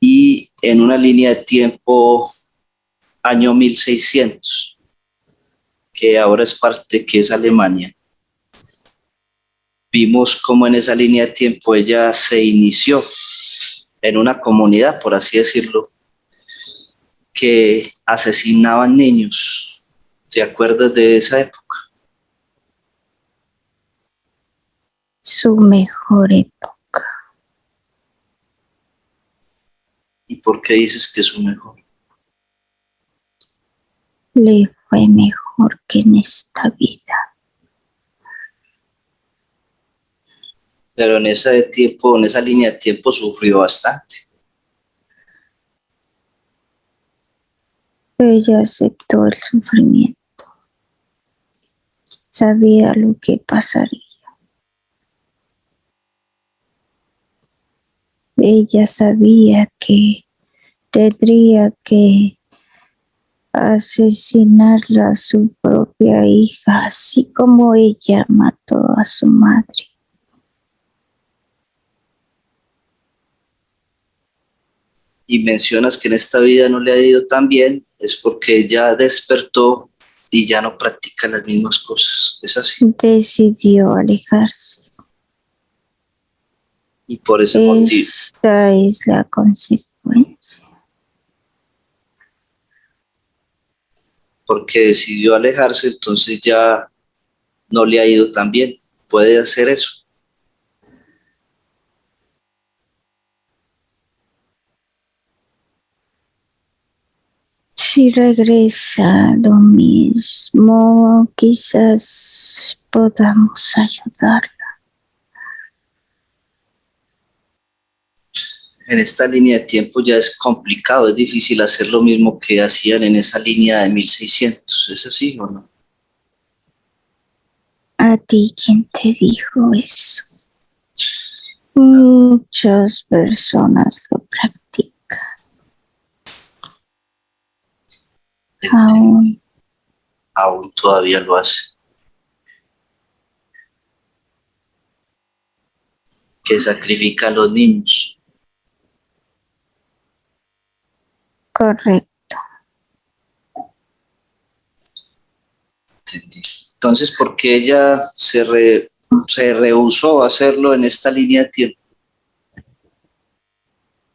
Y en una línea de tiempo, año 1600, que ahora es parte, que es Alemania, vimos cómo en esa línea de tiempo ella se inició en una comunidad, por así decirlo, que asesinaban niños. ¿Te acuerdas de esa época? Su mejor época. ¿Y por qué dices que es su mejor? Le fue mejor que en esta vida. Pero en ese tiempo, en esa línea de tiempo sufrió bastante. Ella aceptó el sufrimiento. Sabía lo que pasaría. Ella sabía que tendría que asesinarla a su propia hija, así como ella mató a su madre. Y mencionas que en esta vida no le ha ido tan bien, es porque ella despertó y ya no practica las mismas cosas. Es así. Decidió alejarse. Y por ese motivo, Esta es la consecuencia. porque decidió alejarse, entonces ya no le ha ido tan bien. Puede hacer eso. Si regresa lo mismo, quizás podamos ayudarla. En esta línea de tiempo ya es complicado, es difícil hacer lo mismo que hacían en esa línea de 1600. ¿Es así o no? ¿A ti quién te dijo eso? Muchas personas lo practican. Aún Aún todavía lo hace. que sacrifica a los niños. Correcto. Entendí. Entonces, ¿por qué ella se, re- se rehusó a hacerlo en esta línea de tiempo?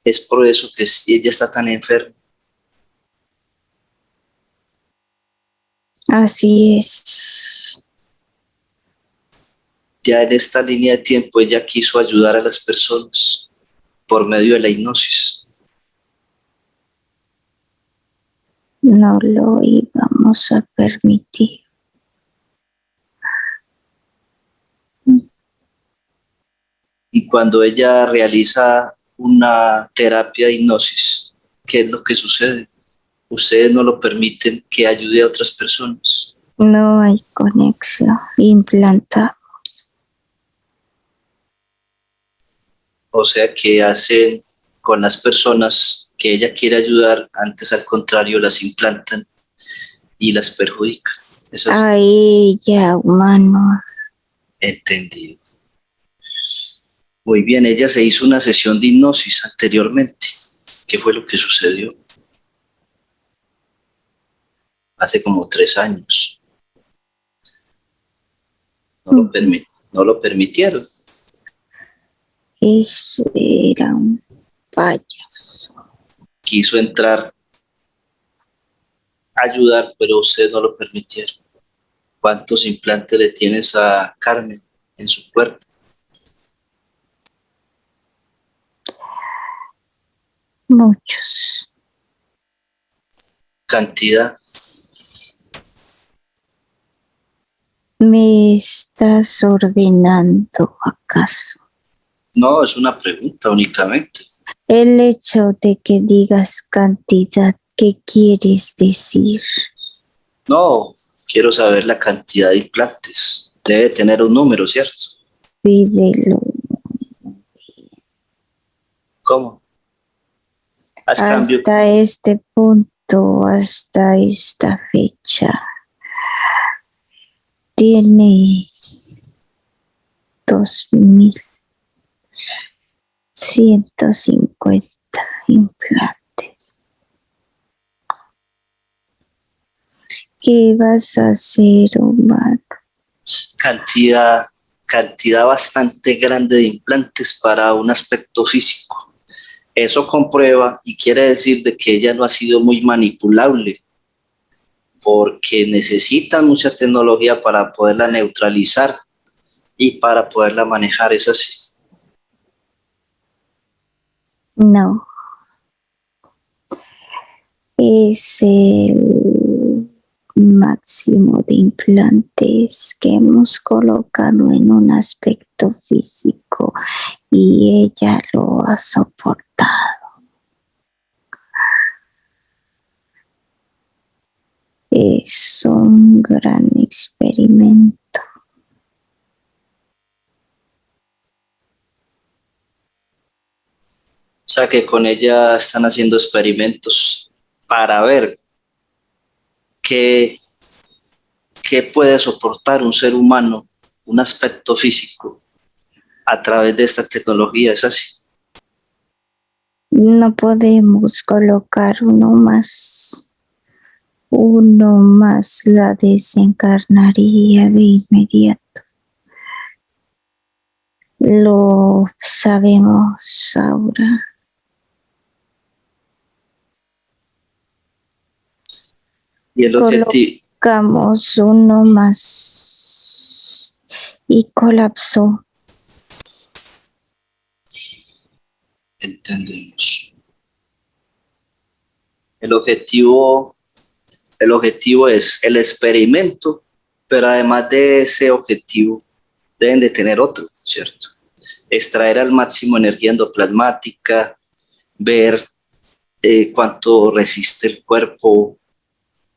Es por eso que ella está tan enferma. Así es. Ya en esta línea de tiempo ella quiso ayudar a las personas por medio de la hipnosis. No lo íbamos a permitir. Y cuando ella realiza una terapia de hipnosis, ¿qué es lo que sucede? Ustedes no lo permiten que ayude a otras personas. No hay conexión. Implanta. O sea, que hacen con las personas que ella quiere ayudar, antes al contrario las implantan y las perjudican. Eso es A ella, humano. entendido. Muy bien, ella se hizo una sesión de hipnosis anteriormente. ¿Qué fue lo que sucedió? Hace como tres años. No lo, permi- no lo permitieron. Ese era un payaso. Quiso entrar a ayudar, pero ustedes no lo permitieron. ¿Cuántos implantes le tienes a Carmen en su cuerpo? Muchos. Cantidad. ¿Me estás ordenando acaso? No, es una pregunta únicamente. El hecho de que digas cantidad, ¿qué quieres decir? No, quiero saber la cantidad de implantes. Debe tener un número, ¿cierto? Pídelo. ¿Cómo? Haz cambio. Hasta este punto, hasta esta fecha, tiene dos mil ciento cincuenta implantes. ¿Qué vas a hacer, Omar? Cantidad, cantidad bastante grande de implantes para un aspecto físico. Eso comprueba y quiere decir de que ella no ha sido muy manipulable porque necesita mucha tecnología para poderla neutralizar y para poderla manejar. Es así. No. Es el máximo de implantes que hemos colocado en un aspecto físico y ella lo ha soportado. Es un gran experimento. O sea que con ella están haciendo experimentos para ver qué, qué puede soportar un ser humano, un aspecto físico, a través de esta tecnología. Es así. No podemos colocar uno más. Uno más la desencarnaría de inmediato. Lo sabemos ahora. Y el objetivo, Colocamos uno más y colapsó. entendemos. El objetivo, el objetivo es el experimento, pero además de ese objetivo, deben de tener otro, ¿cierto? Extraer al máximo energía endoplasmática, ver eh, cuánto resiste el cuerpo,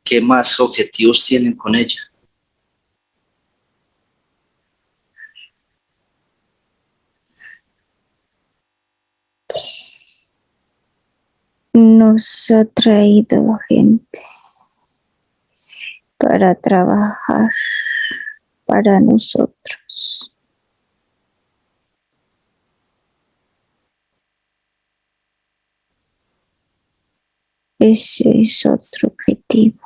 qué más objetivos tienen con ella. Nos ha traído gente para trabajar para nosotros. Ese es otro objetivo.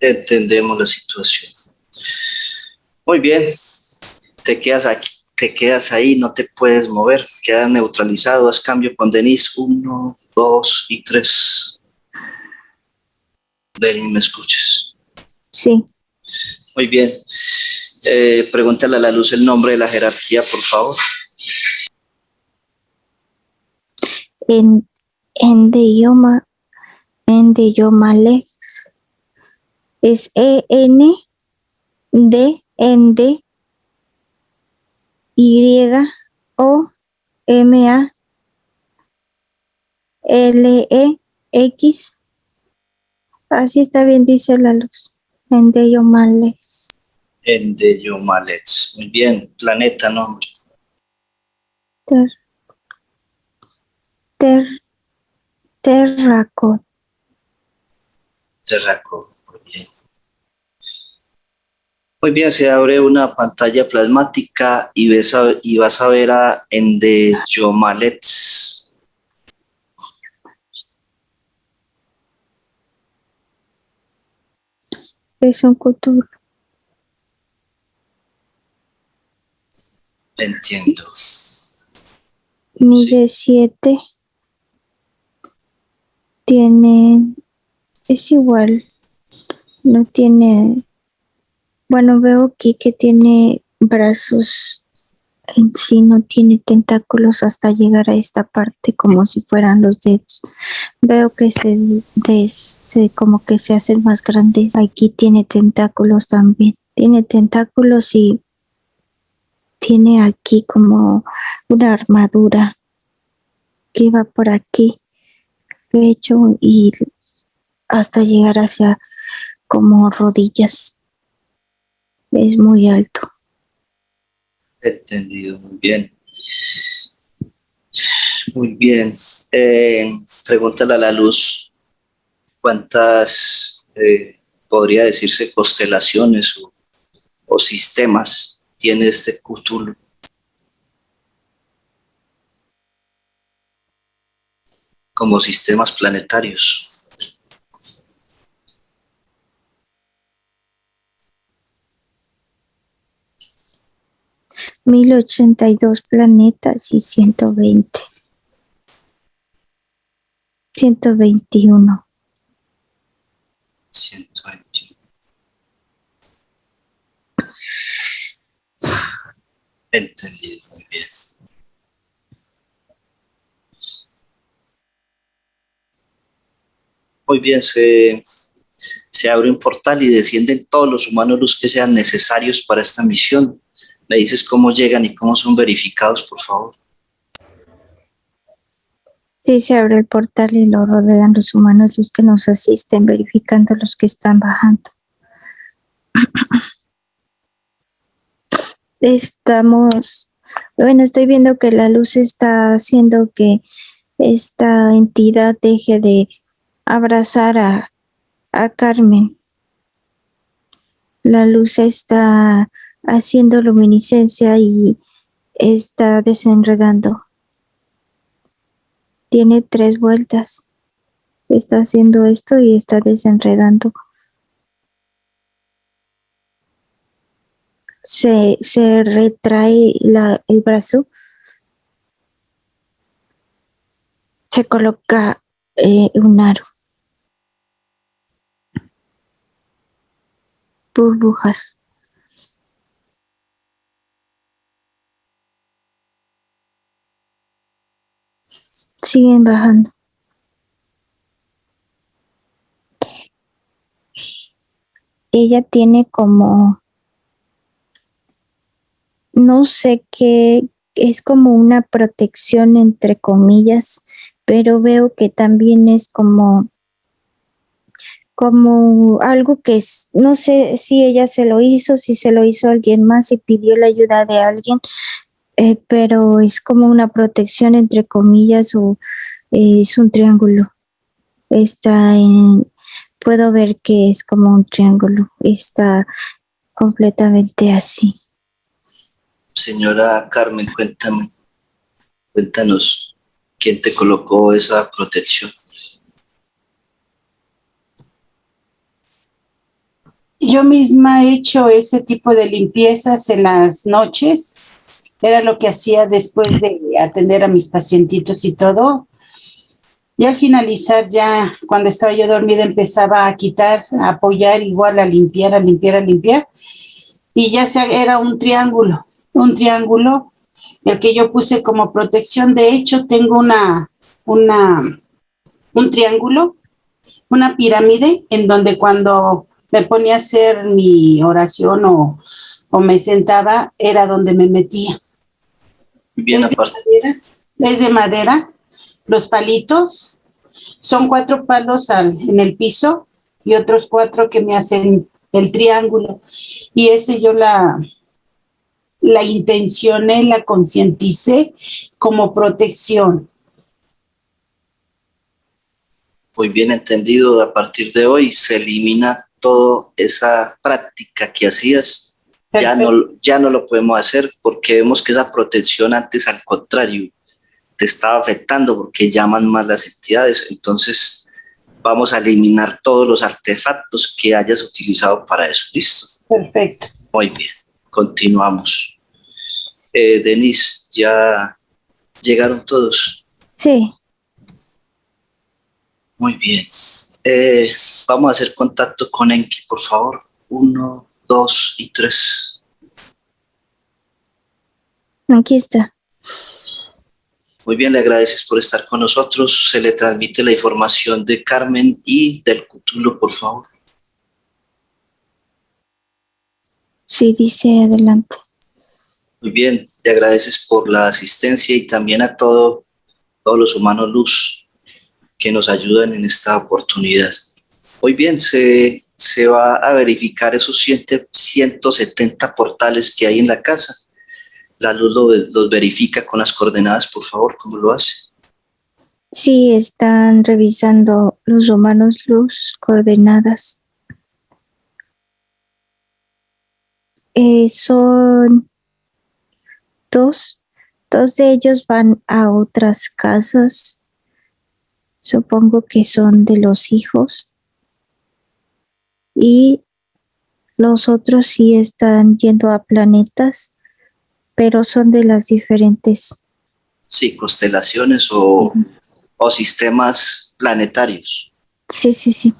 Entendemos la situación. Muy bien, te quedas aquí te quedas ahí, no te puedes mover, quedas neutralizado, haz cambio con Denise, uno, dos y tres. Denis, ¿me escuchas? Sí. Muy bien. Eh, pregúntale a la luz el nombre de la jerarquía, por favor. En, en de idioma, en de idioma lex, es E N D N D Y O M A L E X. Así está bien, dice la luz. En de idioma lex. En de Yomalets. Muy bien. Planeta, nombre. Ter, ter, terracot. Terraco. Muy bien. Muy bien, se abre una pantalla plasmática y, ves a- y vas a ver a Endeyomalets. Es un Cthulhu. Entiendo. Mide siete. Tiene. Es igual. No tiene. Bueno, veo aquí que tiene brazos. En sí no tiene tentáculos hasta llegar a esta parte como si fueran los dedos. Veo que se, des- se como que se hacen más grandes. Aquí tiene tentáculos también. Tiene tentáculos y tiene aquí como una armadura que va por aquí, pecho y hasta llegar hacia como rodillas. Es muy alto. Entendido, muy bien. Muy bien. Eh, pregúntale a la luz cuántas, eh, podría decirse, constelaciones o, sistemas tiene este Cthulhu. Como sistemas planetarios. 1082 planetas y 120. 121. 121. Entendido, muy bien. Muy bien, se, se abre un portal y descienden todos los humanos los que sean necesarios para esta misión. Me dices cómo llegan y cómo son verificados, por favor. Sí, se abre el portal y lo rodean los humanos, los que nos asisten, verificando los que están bajando. *clears throat* Estamos, bueno, estoy viendo que la luz está haciendo que esta entidad deje de abrazar a, a Carmen. La luz está haciendo luminiscencia y está desenredando. Tiene tres vueltas. Está haciendo esto y está desenredando. Se, se retrae la, el brazo. Se coloca eh, un aro. Burbujas. Siguen bajando. Ella tiene como, no sé qué, es como una protección entre comillas, pero veo que también es como, como algo que es, no sé si ella se lo hizo, si se lo hizo alguien más y pidió la ayuda de alguien, eh, pero es como una protección entre comillas o eh, es un triángulo. Está en, puedo ver que es como un triángulo, está completamente así. Señora Carmen, cuéntame. Cuéntanos, ¿quién te colocó esa protección? Yo misma he hecho ese tipo de limpiezas en las noches. Era lo que hacía después de atender a mis pacientitos y todo. Y al finalizar ya, cuando estaba yo dormida, empezaba a quitar, a apoyar, igual a limpiar, a limpiar, a limpiar. Y ya se, era un triángulo, un triángulo, el que yo puse como protección. De hecho, tengo una, una, un triángulo, una pirámide, en donde cuando me ponía a hacer mi oración o, o me sentaba, era donde me metía. Bien, es aparte. De madera, es de madera, los palitos, son cuatro palos al, en el piso y otros cuatro que me hacen el triángulo. Y ese yo la, la intencioné, la concienticé como protección. Muy bien entendido, a partir de hoy se elimina toda esa práctica que hacías. Ya no, ya no lo podemos hacer porque vemos que esa protección antes al contrario te estaba afectando porque llaman más las entidades. Entonces vamos a eliminar todos los artefactos que hayas utilizado para eso. ¿Listo? Perfecto. Muy bien, continuamos. Eh, Denise, ¿ya llegaron todos? Sí. Muy bien. Eh, vamos a hacer contacto con Enki, por favor. Uno, dos y tres. Aquí está. Muy bien, le agradeces por estar con nosotros. Se le transmite la información de Carmen y del Cthulhu, por favor. Sí, dice adelante. Muy bien, le agradeces por la asistencia y también a todo, todos los humanos luz que nos ayudan en esta oportunidad. Muy bien, se, se va a verificar esos 170 portales que hay en la casa. La luz lo, los verifica con las coordenadas, por favor, ¿cómo lo hace? Sí, están revisando los humanos luz coordenadas. Eh, son dos, dos de ellos van a otras casas. Supongo que son de los hijos. Y los otros sí están yendo a planetas, pero son de las diferentes. Sí, constelaciones o, o sistemas planetarios. Sí, sí, sí.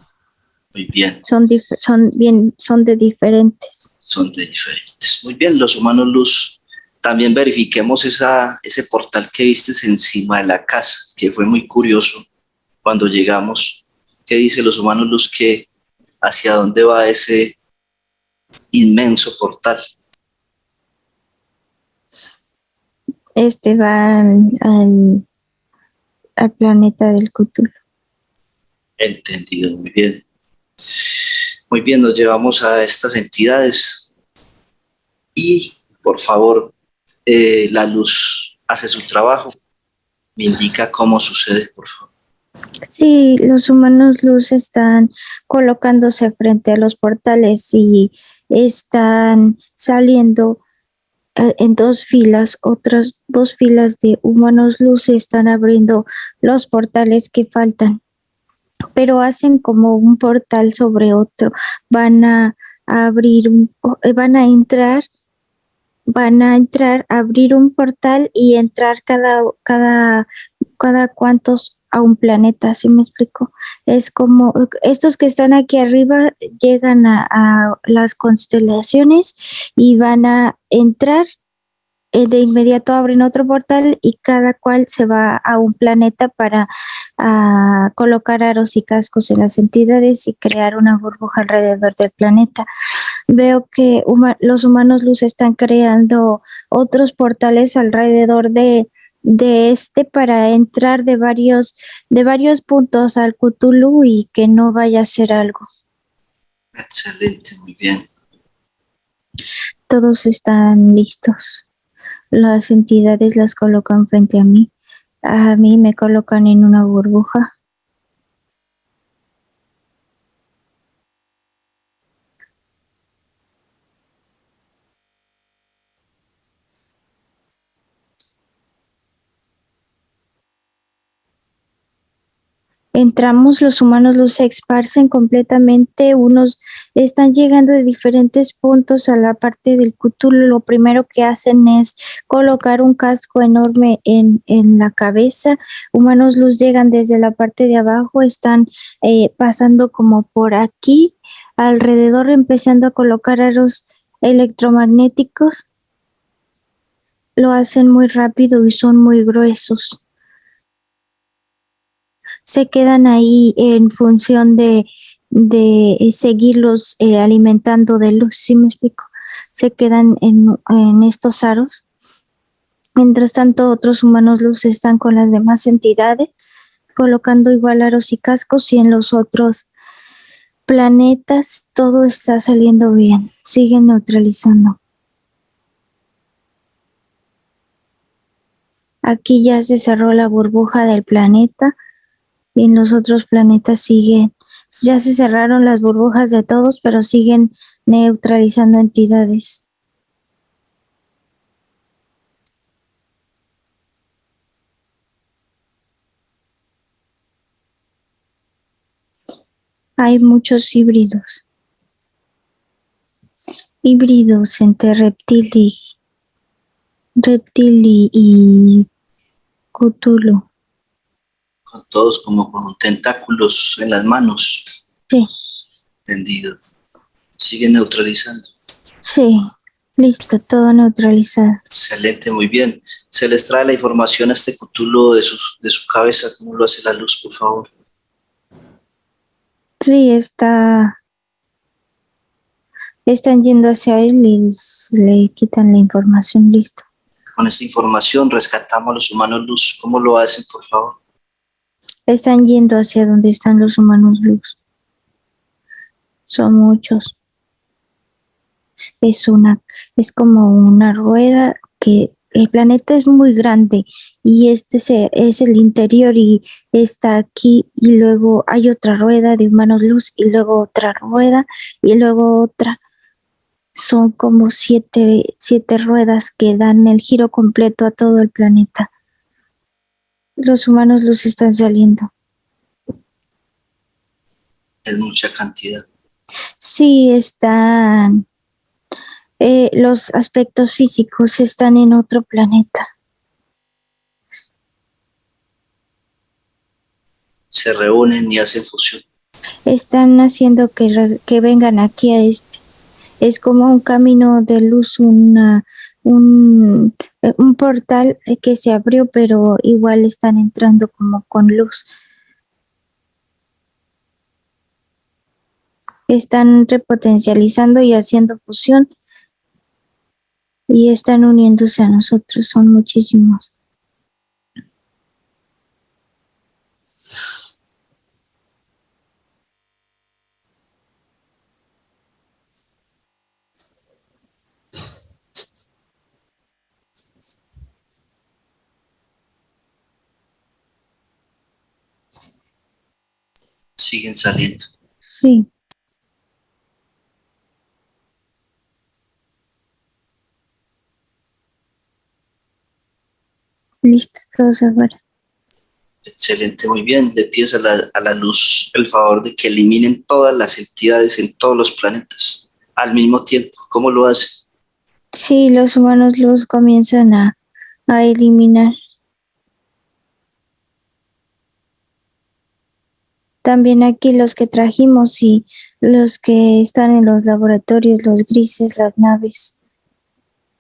Muy bien. Son, son, bien, son de diferentes. Son de diferentes. Muy bien, los humanos luz. También verifiquemos esa, ese portal que vistes encima de la casa, que fue muy curioso cuando llegamos. ¿Qué dice los humanos luz que hacia dónde va ese inmenso portal? Este va al, al, planeta del Cthulhu. Entendido, muy bien. Muy bien, nos llevamos a estas entidades y por favor, eh, la luz hace su trabajo. Me indica cómo sucede, por favor. Sí, los humanos luz están colocándose frente a los portales y están saliendo en dos filas, otras dos filas de humanos luz están abriendo los portales que faltan, pero hacen como un portal sobre otro, van a, abrir, van a entrar, van a entrar, abrir un portal y entrar cada, cada, cada cuantos a un planeta, ¿sí me explico? Es como estos que están aquí arriba llegan a, las constelaciones y van a entrar, eh, de inmediato abren otro portal y cada cual se va a un planeta para a, colocar aros y cascos en las entidades y crear una burbuja alrededor del planeta. Veo que los humanos luz están creando otros portales alrededor de de este para entrar de varios de varios puntos al Cthulhu y que no vaya a ser algo. Excelente, muy bien. Todos están listos. Las entidades las colocan frente a mí. A mí me colocan en una burbuja. Entramos, los humanos los esparcen completamente, unos están llegando de diferentes puntos a la parte del Cthulhu. Lo primero que hacen es colocar un casco enorme en, en la cabeza. Humanos luz llegan desde la parte de abajo, están eh, pasando como por aquí, alrededor empezando a colocar aros electromagnéticos. Lo hacen muy rápido y son muy gruesos se quedan ahí en función de, de seguirlos eh, alimentando de luz, ¿sí me explico? Se quedan en, en estos aros. Mientras tanto, otros humanos luz están con las demás entidades, colocando igual aros y cascos y en los otros planetas todo está saliendo bien, siguen neutralizando. Aquí ya se cerró la burbuja del planeta y en los otros planetas siguen, ya se cerraron las burbujas de todos, pero siguen neutralizando entidades. Hay muchos híbridos. Híbridos entre reptil y, reptil y, y Todos como con tentáculos en las manos. Sí. Tendido. Sigue neutralizando. Sí, listo, todo neutralizado. Excelente, muy bien. Se les trae la información a este cutulo de su, de su cabeza, ¿cómo lo hace la luz, por favor? Sí, está... Están yendo hacia él y le quitan la información, listo. Con esta información rescatamos a los humanos luz. ¿Cómo lo hacen, por favor? Están yendo hacia donde están los humanos luz. Son muchos. Es una, es como una rueda que el planeta es muy grande y este es el interior y está aquí y luego hay otra rueda de humanos luz y luego otra rueda y luego otra. Son como siete, siete ruedas que dan el giro completo a todo el planeta los humanos los están saliendo. Es mucha cantidad. Sí, están. Eh, los aspectos físicos están en otro planeta. Se reúnen y hacen fusión. Están haciendo que, que vengan aquí a este. Es como un camino de luz, una, un, eh, un portal que se abrió, pero igual están entrando como con luz. Están repotencializando y haciendo fusión y están uniéndose a nosotros, son muchísimos. Siguen saliendo. Sí. Listo, todo se fuera. Excelente, muy bien. Le pides a la, a la luz el favor de que eliminen todas las entidades en todos los planetas al mismo tiempo. ¿Cómo lo hace? Sí, los humanos los comienzan a, a eliminar. También aquí los que trajimos y los que están en los laboratorios, los grises, las naves.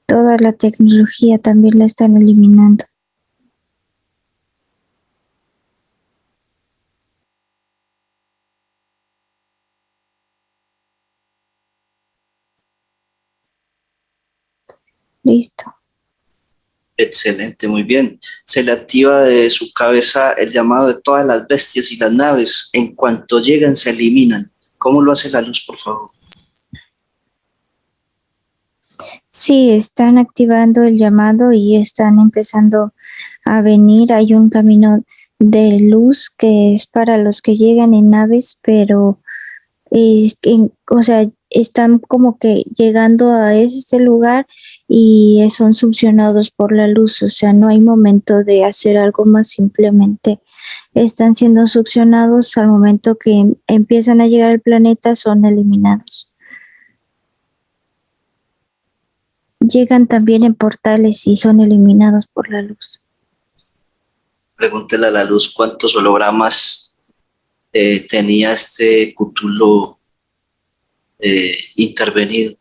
Toda la tecnología también la están eliminando. Listo. Excelente, muy bien. Se le activa de su cabeza el llamado de todas las bestias y las naves. En cuanto llegan, se eliminan. ¿Cómo lo hace la luz, por favor? Sí, están activando el llamado y están empezando a venir. Hay un camino de luz que es para los que llegan en naves, pero es, o sea, están como que llegando a ese lugar y son succionados por la luz, o sea, no hay momento de hacer algo más, simplemente están siendo succionados al momento que empiezan a llegar al planeta, son eliminados. Llegan también en portales y son eliminados por la luz. Pregúntele a la luz cuántos hologramas eh, tenía este Cthulhu eh, intervenido.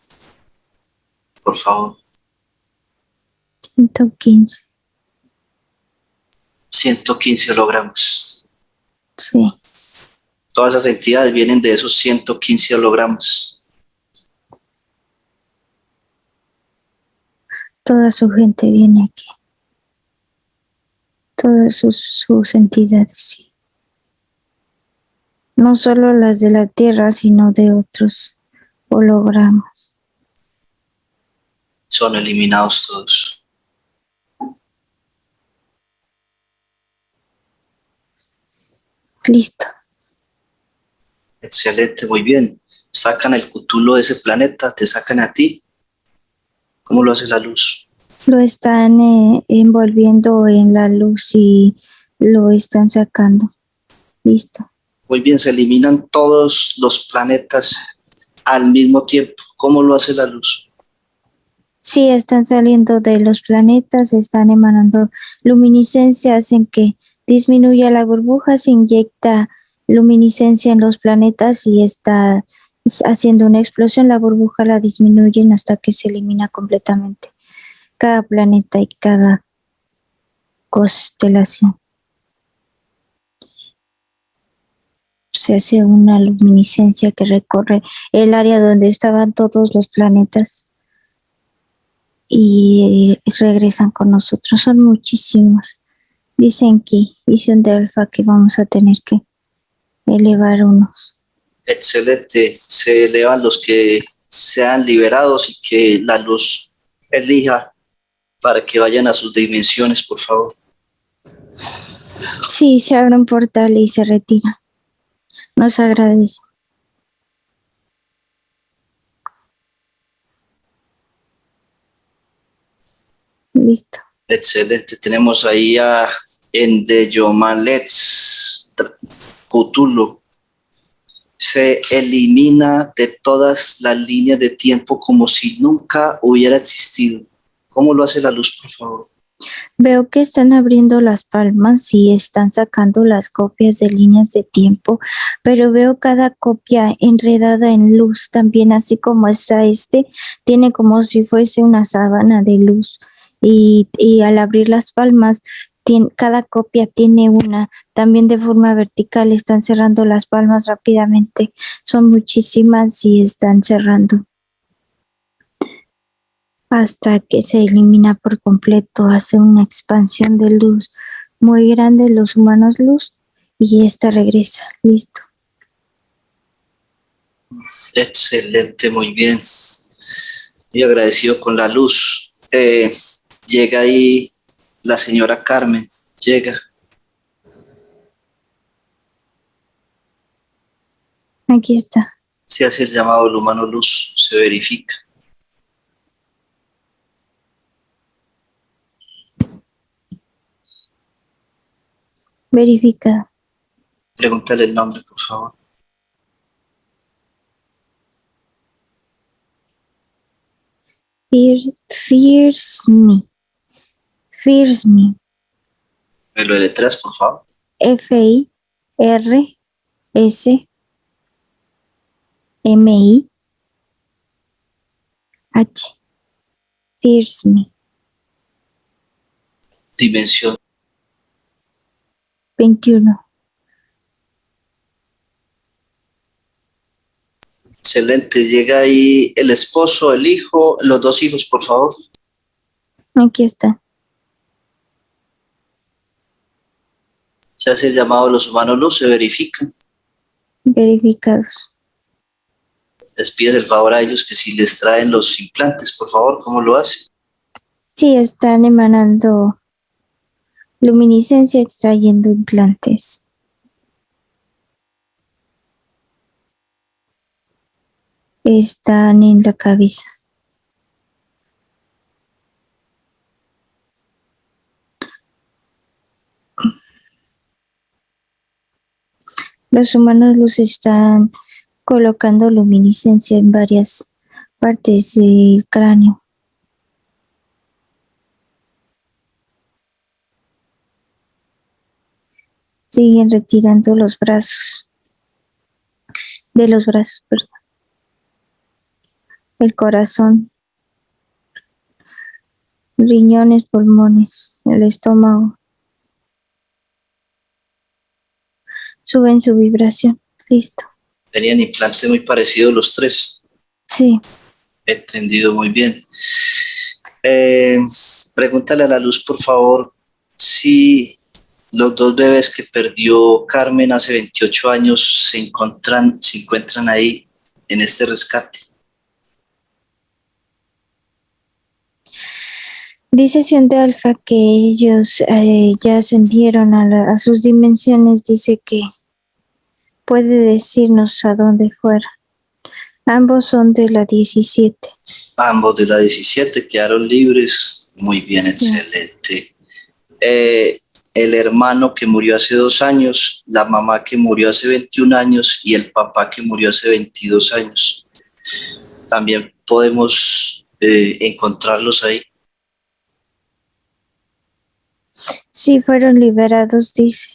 Por favor. 115. 115 hologramas. Sí. Todas esas entidades vienen de esos 115 hologramas. Toda su gente viene aquí. Todas sus, sus entidades, sí. No solo las de la Tierra, sino de otros hologramas. Son eliminados todos. Listo. Excelente, muy bien. Sacan el Cthulhu de ese planeta, te sacan a ti. ¿Cómo lo hace la luz? Lo están eh, envolviendo en la luz y lo están sacando. Listo. Muy bien, se eliminan todos los planetas al mismo tiempo. ¿Cómo lo hace la luz? Sí, están saliendo de los planetas, están emanando luminiscencia, hacen que disminuya la burbuja, se inyecta luminiscencia en los planetas y está haciendo una explosión, la burbuja la disminuyen hasta que se elimina completamente cada planeta y cada constelación. Se hace una luminiscencia que recorre el área donde estaban todos los planetas y regresan con nosotros. Son muchísimos. Dicen que visión de alfa que vamos a tener que elevar unos. Excelente. Se elevan los que sean liberados y que la luz elija para que vayan a sus dimensiones, por favor. Sí, se abre un portal y se retira. Nos agradece. Listo. Excelente. Tenemos ahí a Endeyomalets Cthulhu. Se elimina de todas las líneas de tiempo como si nunca hubiera existido. ¿Cómo lo hace la luz, por favor? Veo que están abriendo las palmas y están sacando las copias de líneas de tiempo, pero veo cada copia enredada en luz también, así como está este, tiene como si fuese una sábana de luz. Y, y al abrir las palmas, cada copia tiene una, también de forma vertical, están cerrando las palmas rápidamente. Son muchísimas y están cerrando hasta que se elimina por completo, hace una expansión de luz muy grande, los humanos luz, y esta regresa, listo. Excelente, muy bien. Y agradecido con la luz. Eh, llega ahí la señora Carmen, llega. Aquí está. Se hace el llamado el humano luz, se verifica. Verifica. Pregúntale el nombre, por favor. Fear, fears me. Fears me. ¿Me lo deletreas, por favor? F-I-R-S M-I H. Fears me. Dimensión 21. Excelente. Llega ahí el esposo, el hijo, los dos hijos, por favor. Aquí está. Se hace el llamado a los humanos luz, se verifican. Verificados. Les pides el favor a ellos que si les traen los implantes, por favor, ¿cómo lo hacen? Sí, están emanando luminiscencia extrayendo implantes. Están en la cabeza. Los humanos luz están colocando luminiscencia en varias partes del cráneo. Siguen retirando los brazos. De los brazos, perdón. El corazón. Riñones, pulmones, el estómago. Suben su vibración. Listo. Tenían implantes muy parecidos los tres. Sí. Entendido muy bien. Eh, pregúntale a la luz, por favor, si los dos bebés que perdió Carmen hace 28 años se encuentran, se encuentran ahí en este rescate. Dice de Alfa que ellos eh, ya ascendieron a, la- a sus dimensiones. Dice que puede decirnos a dónde fuera. Ambos son de la 17. Ambos de la 17 quedaron libres. Muy bien, excelente. Eh, el hermano que murió hace dos años, la mamá que murió hace 21 años y el papá que murió hace 22 años. También podemos eh, encontrarlos ahí. Sí, fueron liberados, dice.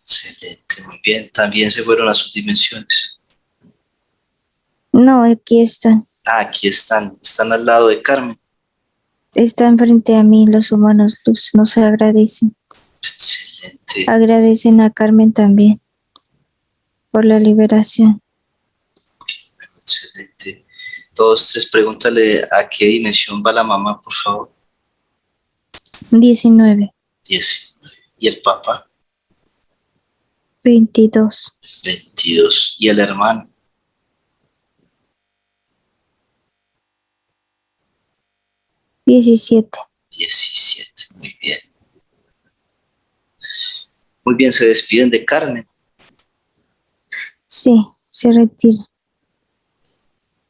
Excelente, muy bien. También se fueron a sus dimensiones. No, aquí están. Ah, aquí están, están al lado de Carmen. Están frente a mí los humanos luz. Nos agradecen. Excelente. Agradecen a Carmen también por la liberación. Excelente. Dos, tres, pregúntale a qué dimensión va la mamá, por favor. 19, Diez. ¿Y el papá? 22, 22. ¿Y el hermano? 17. 17. Muy bien. Muy bien, se despiden de Carmen. Sí, se retira.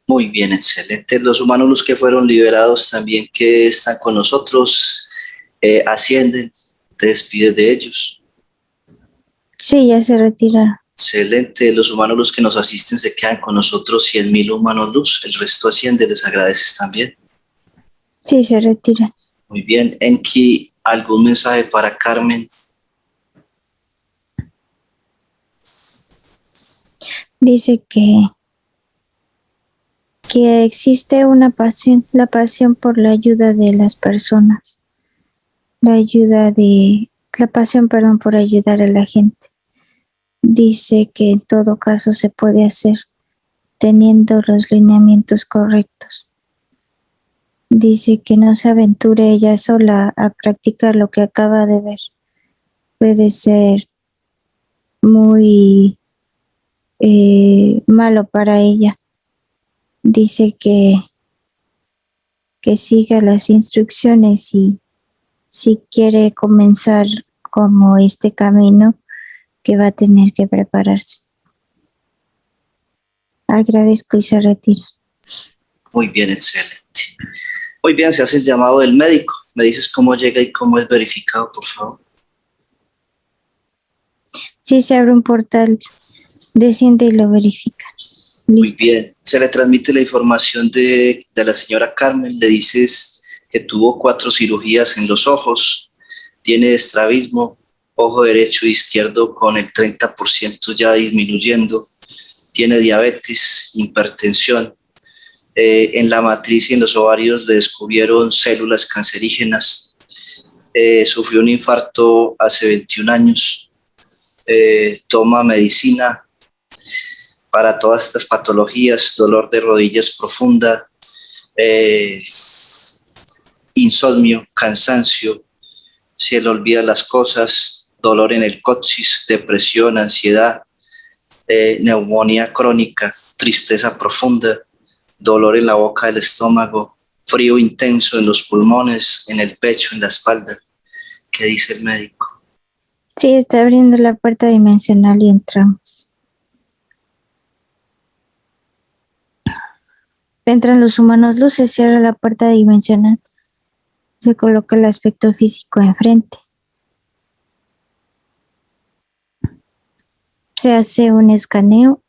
Muy bien, excelente. Los humanos, los que fueron liberados también que están con nosotros, eh, ascienden, te despides de ellos. Sí, ya se retiraron. Excelente. Los humanos, los que nos asisten, se quedan con nosotros, 100.000 humanos luz. El resto asciende, les agradeces también. Sí, se retiran. Muy bien. Enki, ¿algún mensaje para Carmen? Dice que, que existe una pasión, la pasión por la ayuda de las personas. La ayuda de, la pasión, perdón, por ayudar a la gente. Dice que en todo caso se puede hacer teniendo los lineamientos correctos. Dice que no se aventure ella sola a practicar lo que acaba de ver. Puede ser muy eh, malo para ella. Dice que, que siga las instrucciones y si quiere comenzar como este camino, que va a tener que prepararse. Agradezco y se retira. Muy bien, excelente. Muy bien, se hace el llamado del médico. Me dices cómo llega y cómo es verificado, por favor. Si se abre un portal, desciende y lo verifica. Muy bien. Se le transmite la información de, de la señora Carmen. Le dices que tuvo cuatro cirugías en los ojos, tiene estrabismo, ojo derecho e izquierdo con el 30% ya disminuyendo, tiene diabetes, hipertensión. Eh, en la matriz y en los ovarios le descubrieron células cancerígenas. Eh, sufrió un infarto hace 21 años. Eh, toma medicina para todas estas patologías, dolor de rodillas profunda, insomnio, cansancio, se le olvida las cosas, dolor en el coxis, depresión, ansiedad, neumonía crónica, tristeza profunda, dolor en la boca del estómago, frío intenso en los pulmones, en el pecho, en la espalda. ¿Qué dice el médico? Sí, está abriendo la puerta dimensional y entramos. Entran los humanos luces, cierra la puerta dimensional. Se coloca el aspecto físico enfrente. Se hace un escaneo.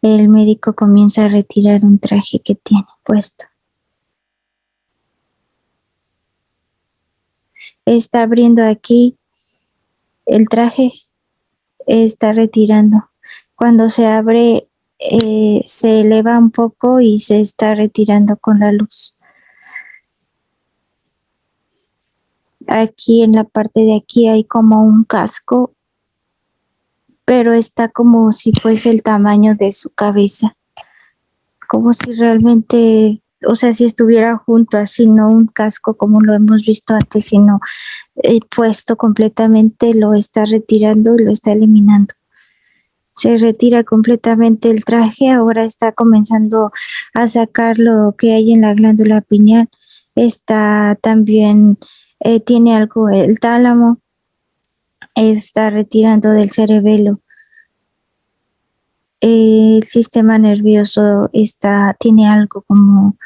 El médico comienza a retirar un traje que tiene puesto. Está abriendo aquí el traje, está retirando. Cuando se abre, eh, se eleva un poco y se está retirando con la luz. Aquí en la parte de aquí hay como un casco, pero está como si fuese el tamaño de su cabeza, como si realmente, o sea, si estuviera junto así, no un casco como lo hemos visto antes, sino eh, puesto completamente, lo está retirando y lo está eliminando. Se retira completamente el traje, ahora está comenzando a sacar lo que hay en la glándula pineal, está también eh, tiene algo, el tálamo está retirando del cerebelo. El sistema nervioso está, tiene algo como,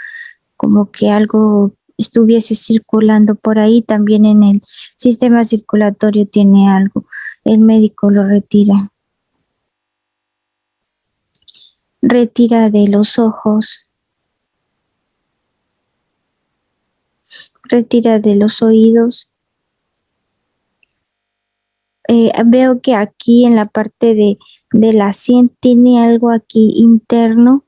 como que algo estuviese circulando por ahí, también en el sistema circulatorio tiene algo. El médico lo retira. Retira de los ojos retira de los oídos. Eh, veo que aquí en la parte de, de la sien tiene algo aquí interno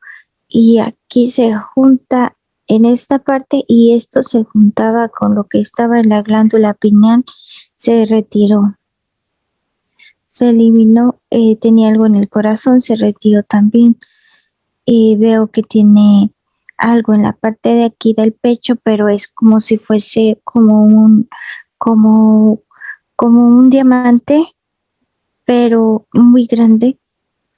y aquí se junta en esta parte y esto se juntaba con lo que estaba en la glándula pineal, se retiró. Se eliminó, eh, tenía algo en el corazón, se retiró también. y veo que tiene algo en la parte de aquí del pecho, pero es como si fuese como un, como, como un diamante, pero muy grande.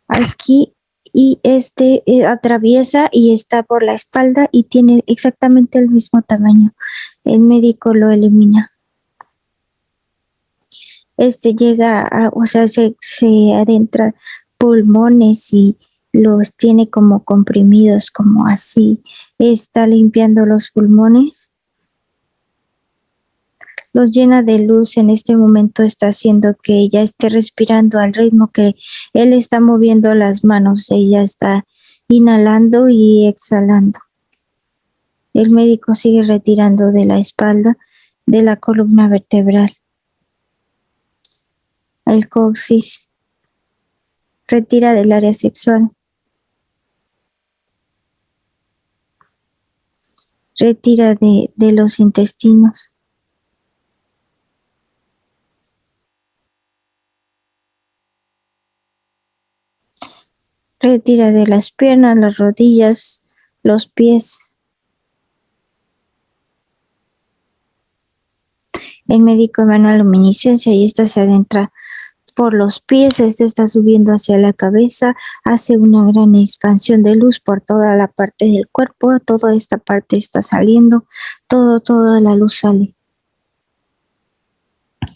Aquí y este eh, atraviesa y está por la espalda y tiene exactamente el mismo tamaño. El médico lo elimina. Este llega, a, o sea, se, se adentra pulmones y los tiene como comprimidos, como así. Está limpiando los pulmones. Los llena de luz. En este momento está haciendo que ella esté respirando al ritmo que él está moviendo las manos. Ella está inhalando y exhalando. El médico sigue retirando de la espalda, de la columna vertebral. El coxis retira del área sexual. retira de, de los intestinos. Retira de las piernas, las rodillas, los pies. El médico emana luminiscencia y esta se adentra por los pies, este está subiendo hacia la cabeza, hace una gran expansión de luz por toda la parte del cuerpo, toda esta parte está saliendo, todo, toda la luz sale.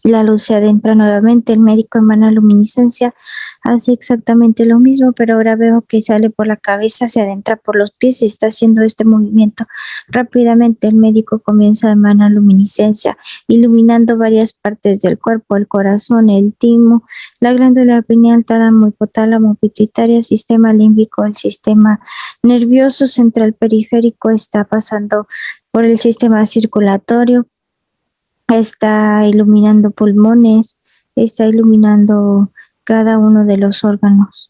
La luz se adentra nuevamente, el médico emana luminiscencia, hace exactamente lo mismo, pero ahora veo que sale por la cabeza, se adentra por los pies y está haciendo este movimiento. Rápidamente el médico comienza a emanar luminiscencia, iluminando varias partes del cuerpo, el corazón, el timo, la glándula pineal, tálamo, hipotálamo, pituitaria, sistema límbico, el sistema nervioso central periférico está pasando por el sistema circulatorio, está iluminando pulmones, está iluminando cada uno de los órganos.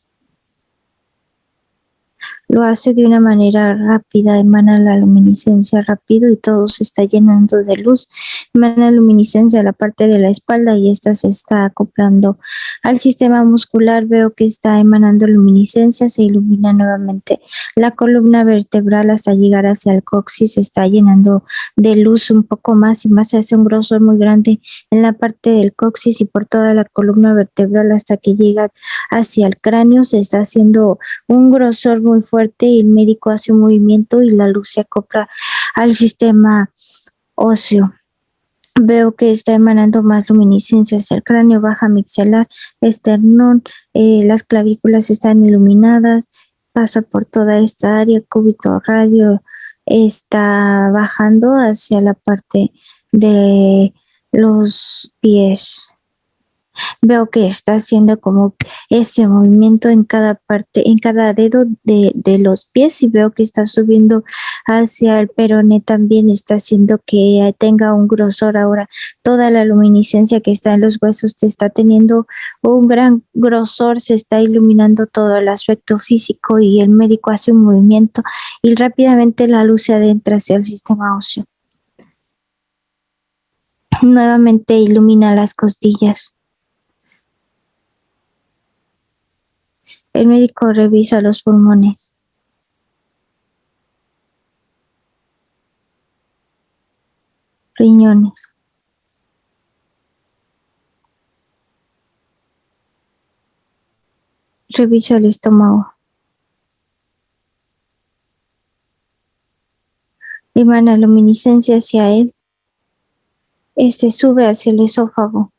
Lo hace de una manera rápida, emana la luminiscencia rápido y todo se está llenando de luz. Emana luminiscencia a la parte de la espalda y esta se está acoplando al sistema muscular. Veo que está emanando luminiscencia, se ilumina nuevamente la columna vertebral hasta llegar hacia el coxis, se está llenando de luz un poco más y más, se hace un grosor muy grande en la parte del coxis y por toda la columna vertebral hasta que llega hacia el cráneo, se está haciendo un grosor muy fuerte y el médico hace un movimiento y la luz se acopla al sistema óseo. Veo que está emanando más luminiscencia hacia el cráneo, baja mixelar, esternón, eh, las clavículas están iluminadas, pasa por toda esta área, cúbito radio está bajando hacia la parte de los pies. Veo que está haciendo como ese movimiento en cada parte, en cada dedo de, de, los pies y veo que está subiendo hacia el peroné también está haciendo que tenga un grosor ahora. Toda la luminiscencia que está en los huesos te está teniendo un gran grosor, se está iluminando todo el aspecto físico y el médico hace un movimiento y rápidamente la luz se adentra hacia el sistema óseo. Nuevamente ilumina las costillas. El médico revisa los pulmones. Riñones. Revisa el estómago. Emana luminiscencia hacia él. Este sube hacia el esófago.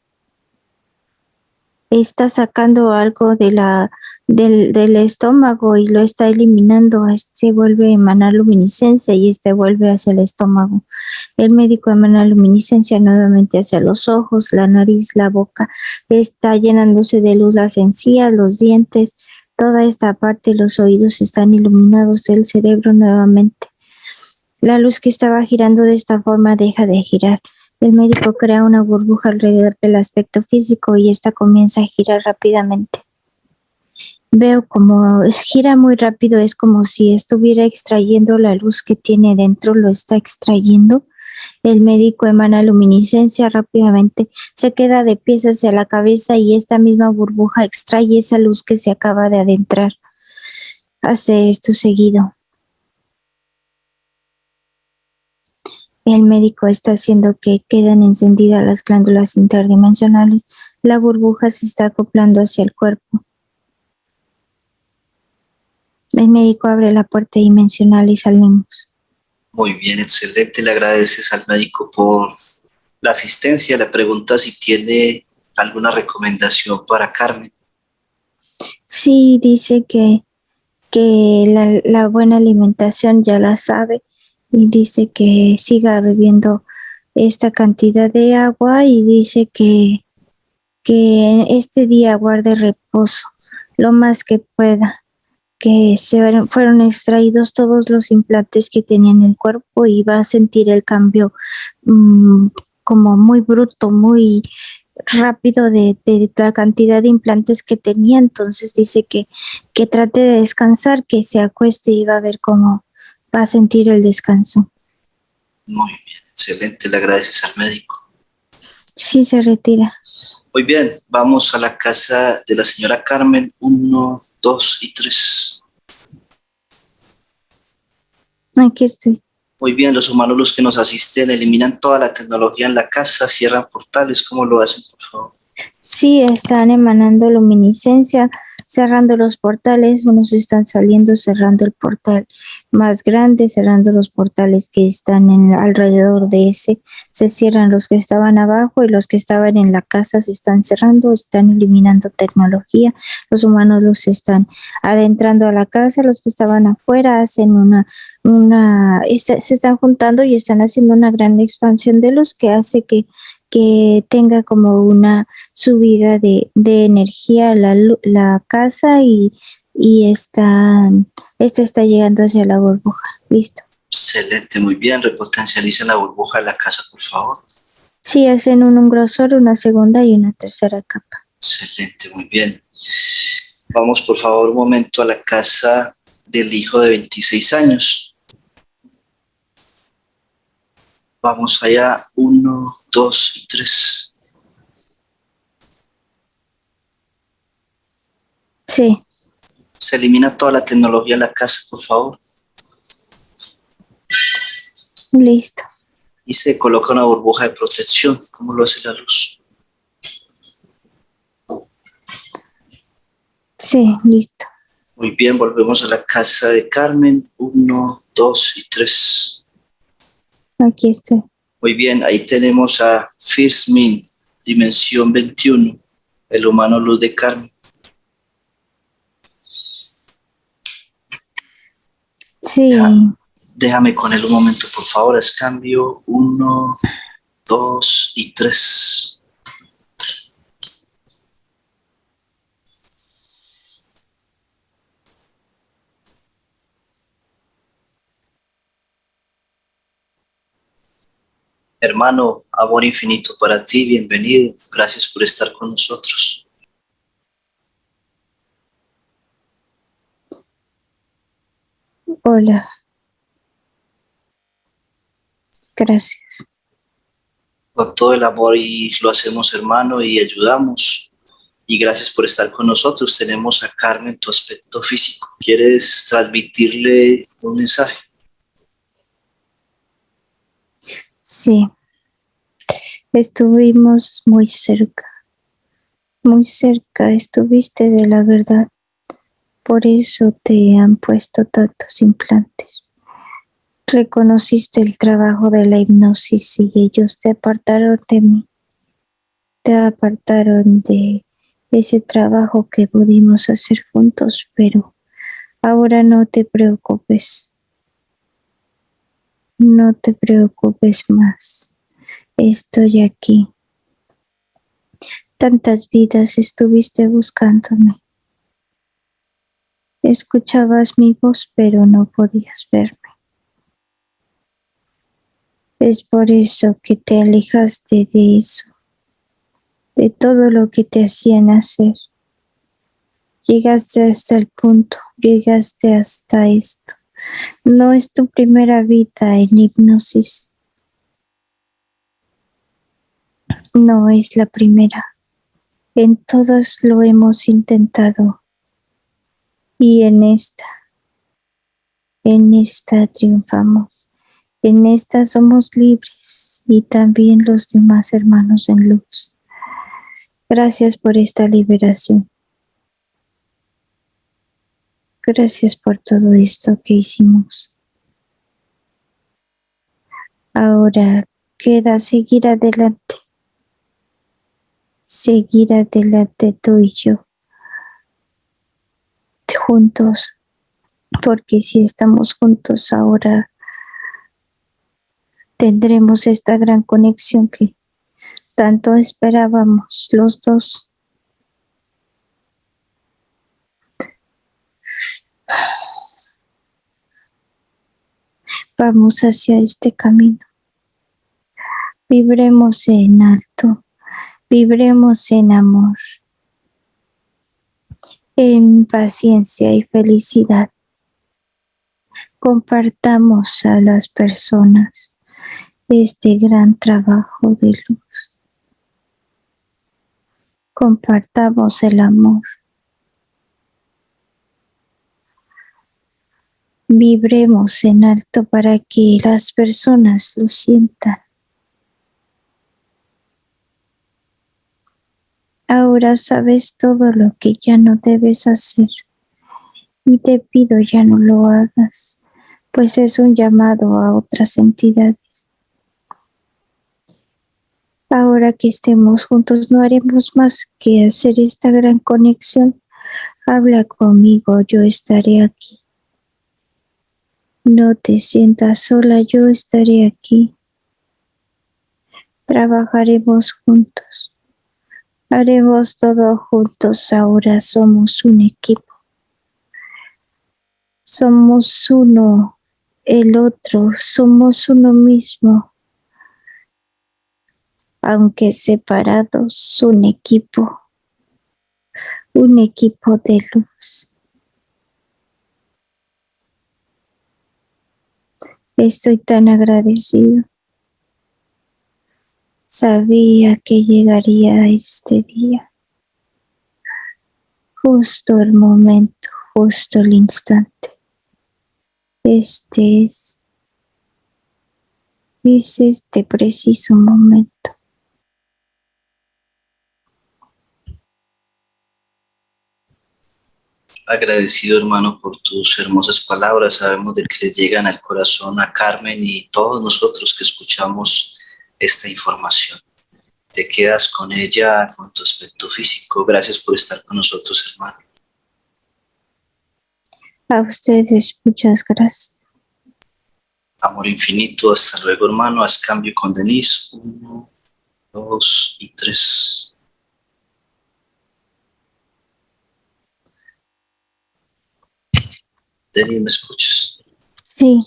Está sacando algo de la del, estómago y lo está eliminando, este vuelve a emanar luminiscencia y este vuelve hacia el estómago. El médico emana luminiscencia nuevamente hacia los ojos, la nariz, la boca, está llenándose de luz las encías, los dientes, toda esta parte, los oídos están iluminados del cerebro nuevamente. La luz que estaba girando de esta forma deja de girar. El médico crea una burbuja alrededor del aspecto físico y esta comienza a girar rápidamente veo como gira muy rápido, es como si estuviera extrayendo la luz que tiene dentro, lo está extrayendo. El médico emana luminiscencia rápidamente, se queda de pies hacia la cabeza y esta misma burbuja extrae esa luz que se acaba de adentrar. Hace esto seguido. El médico está haciendo que queden encendidas las glándulas interdimensionales. La burbuja se está acoplando hacia el cuerpo. El médico abre la puerta dimensional y salimos. Muy bien, excelente. Le agradeces al médico por la asistencia. Le pregunta si tiene alguna recomendación para Carmen. Sí, dice que, que la, la buena alimentación ya la sabe y dice que siga bebiendo esta cantidad de agua y dice que, que este día guarde reposo lo más que pueda que se fueron extraídos todos los implantes que tenía en el cuerpo y va a sentir el cambio mmm, como muy bruto, muy rápido de, de, la cantidad de implantes que tenía. Entonces dice que, que trate de descansar, que se acueste y va a ver cómo va a sentir el descanso. Muy bien, excelente. Le agradeces al médico. Sí, se retira. Muy bien, vamos a la casa de la señora Carmen, uno, dos y tres. Aquí estoy. Muy bien, los humanos los que nos asisten eliminan toda la tecnología en la casa, cierran portales, ¿cómo lo hacen, por favor? Sí, están emanando luminiscencia, cerrando los portales, unos están saliendo, cerrando el portal más grande, cerrando los portales que están en, alrededor de ese, se cierran los que estaban abajo y los que estaban en la casa se están cerrando, están eliminando tecnología, los humanos los están adentrando a la casa, los que estaban afuera hacen una, una, se están juntando y están haciendo una gran expansión de luz que hace que que tenga como una subida de, de energía la, la casa y, y está, esta está llegando hacia la burbuja. Listo. Excelente, muy bien. Repotencialicen la burbuja de la casa, por favor. Sí, hacen un, un grosor, una segunda y una tercera capa. Excelente, muy bien. Vamos, por favor, un momento a la casa del hijo de 26 años. Vamos allá, uno, dos y tres. Sí. Se elimina toda la tecnología en la casa, por favor. Listo. Y se coloca una burbuja de protección, como lo hace la luz. Sí, listo. Muy bien, volvemos a la casa de Carmen. Uno, dos y tres. Aquí estoy. Muy bien, ahí tenemos a First Min, dimensión 21, el humano luz de Carmen. Sí. déjame con él un momento, por favor. Es cambio. Uno, dos y tres. Hermano, amor infinito para ti, bienvenido. Gracias por estar con nosotros. Hola. Gracias. Con todo el amor y lo hacemos, hermano, y ayudamos. Y gracias por estar con nosotros. Tenemos a Carmen, tu aspecto físico. ¿Quieres transmitirle un mensaje? Sí. Estuvimos muy cerca. Muy cerca estuviste de la verdad. Por eso te han puesto tantos implantes. Reconociste el trabajo de la hipnosis y ellos te apartaron de mí. Te apartaron de ese trabajo que pudimos hacer juntos, pero ahora no te preocupes. No te preocupes más. Estoy aquí. Tantas vidas estuviste buscándome. Escuchabas mi voz, pero no podías verme. Es por eso que te alejaste de eso, de todo lo que te hacían hacer. Llegaste hasta el punto, llegaste hasta esto. No es tu primera vida en hipnosis. No es la primera. En todas lo hemos intentado y en esta, en esta triunfamos. En esta somos libres y también los demás hermanos en luz. Gracias por esta liberación. Gracias por todo esto que hicimos. Ahora queda seguir adelante. Seguir adelante tú y yo juntos, porque si estamos juntos ahora tendremos esta gran conexión que tanto esperábamos los dos. Vamos hacia este camino. Vibremos en alto, vibremos en amor en paciencia y felicidad. Compartamos a las personas este gran trabajo de luz. Compartamos el amor. Vibremos en alto para que las personas lo sientan. Ahora sabes todo lo que ya no debes hacer y te pido ya no lo hagas, pues es un llamado a otras entidades. Ahora que estemos juntos no haremos más que hacer esta gran conexión. Habla conmigo, yo estaré aquí. No te sientas sola, yo estaré aquí. Trabajaremos juntos. Haremos todo juntos, ahora somos un equipo. Somos uno, el otro, somos uno mismo. Aunque separados, un equipo, un equipo de luz. Estoy tan agradecido Sabía que llegaría este día. Justo el momento, justo el instante. Este es, es este preciso momento. Agradecido hermano por tus hermosas palabras. Sabemos de que le llegan al corazón a Carmen y todos nosotros que escuchamos esta información. Te quedas con ella, con tu aspecto físico. Gracias por estar con nosotros, hermano. A ustedes, muchas gracias. Amor infinito, hasta luego, hermano. Haz cambio con Denise. Uno, dos y tres. Denise, ¿me escuchas? Sí.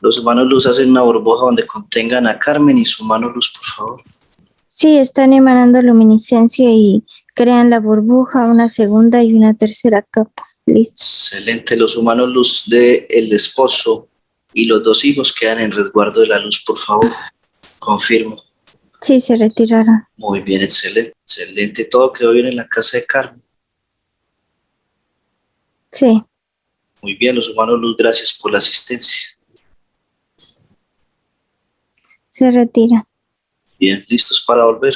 Los humanos luz hacen una burbuja donde contengan a Carmen y su mano luz, por favor. Sí, están emanando luminiscencia y crean la burbuja, una segunda y una tercera capa. Listo. Excelente. Los humanos luz del el esposo y los dos hijos quedan en resguardo de la luz, por favor. Confirmo. Sí, se retiraron. Muy bien, excelente. Excelente. Todo quedó bien en la casa de Carmen. Sí. Muy bien, los humanos luz, gracias por la asistencia. Se retira. Bien, listos para volver.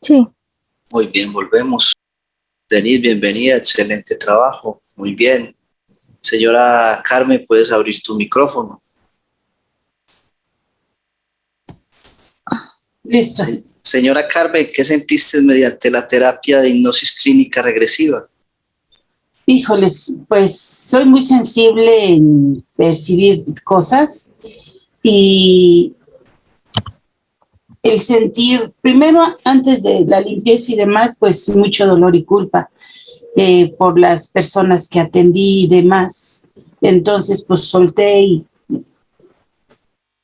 Sí. Muy bien, volvemos. Denise, bienvenida, excelente trabajo. Muy bien. Señora Carmen, puedes abrir tu micrófono. Listo. Se- señora Carmen, ¿qué sentiste mediante la terapia de hipnosis clínica regresiva? Híjoles, pues soy muy sensible en percibir cosas y el sentir, primero antes de la limpieza y demás, pues mucho dolor y culpa eh, por las personas que atendí y demás. Entonces, pues solté y,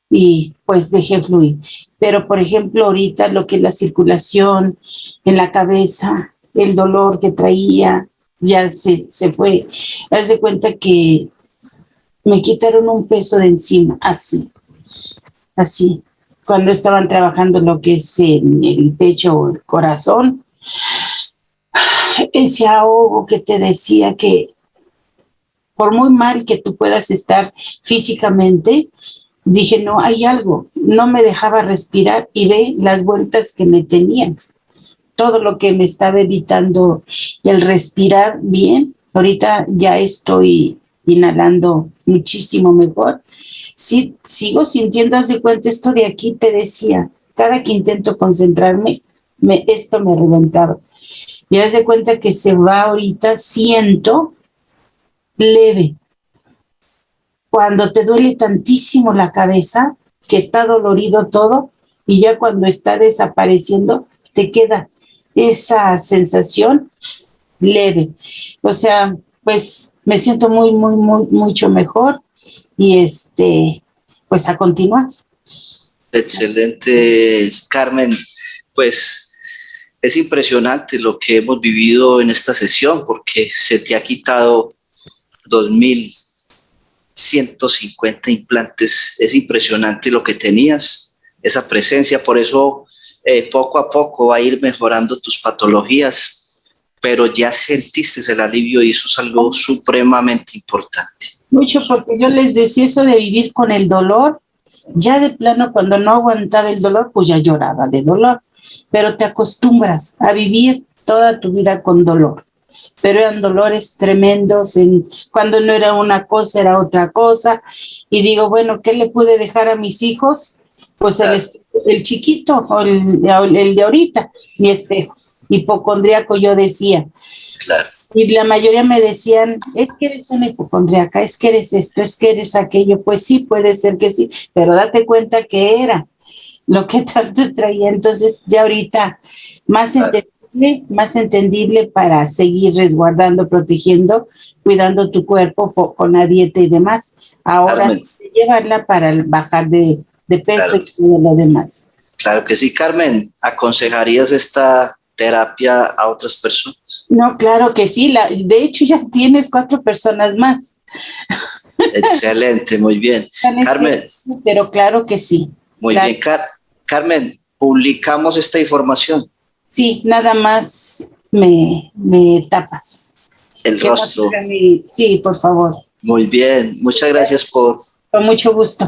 y pues dejé fluir. Pero, por ejemplo, ahorita lo que es la circulación en la cabeza, el dolor que traía, ya se, se fue. Haz de cuenta que me quitaron un peso de encima, así, así. Cuando estaban trabajando lo que es en el pecho o el corazón, ese ahogo que te decía que por muy mal que tú puedas estar físicamente, dije, no, hay algo, no me dejaba respirar y ve las vueltas que me tenían todo lo que me estaba evitando el respirar bien. Ahorita ya estoy inhalando muchísimo mejor. Sí, sigo sintiendo, haz de cuenta, esto de aquí te decía, cada que intento concentrarme, me, esto me reventaba. Y haz de cuenta que se va ahorita, siento leve. Cuando te duele tantísimo la cabeza, que está dolorido todo, y ya cuando está desapareciendo, te queda esa sensación leve. O sea, pues me siento muy, muy, muy, mucho mejor y este, pues a continuar. Excelente, Carmen. Pues es impresionante lo que hemos vivido en esta sesión porque se te ha quitado 2.150 implantes. Es impresionante lo que tenías, esa presencia. Por eso eh, poco a poco va a ir mejorando tus patologías, pero ya sentiste el alivio y eso es algo supremamente importante. Mucho porque yo les decía eso de vivir con el dolor. Ya de plano, cuando no aguantaba el dolor, pues ya lloraba de dolor. Pero te acostumbras a vivir toda tu vida con dolor. Pero eran dolores tremendos. En, cuando no era una cosa, era otra cosa. Y digo, bueno, ¿qué le pude dejar a mis hijos? Pues el, el chiquito, o el, el de ahorita, mi espejo. Hipocondriaco, yo decía. Claro. Y la mayoría me decían, es que eres una hipocondriaca, es que eres esto, es que eres aquello. Pues sí, puede ser que sí, pero date cuenta que era lo que *laughs* tanto traía. Entonces, ya ahorita, más Claro. entendible, más entendible para seguir resguardando, protegiendo, cuidando tu cuerpo con la dieta y demás. Ahora, llevarla para bajar de, de peso Claro. y todo lo demás. Claro que sí, Carmen. ¿Aconsejarías esta terapia a otras personas? No, claro que sí. La, de hecho, ya tienes cuatro personas más. Excelente, muy bien. *laughs* Carmen. Pero claro que sí. Muy Claro. bien, Car- Carmen, publicamos esta información, Sí, nada más me, me tapas. el rostro. mi- Sí, por favor. Muy bien, muchas gracias por Con mucho gusto.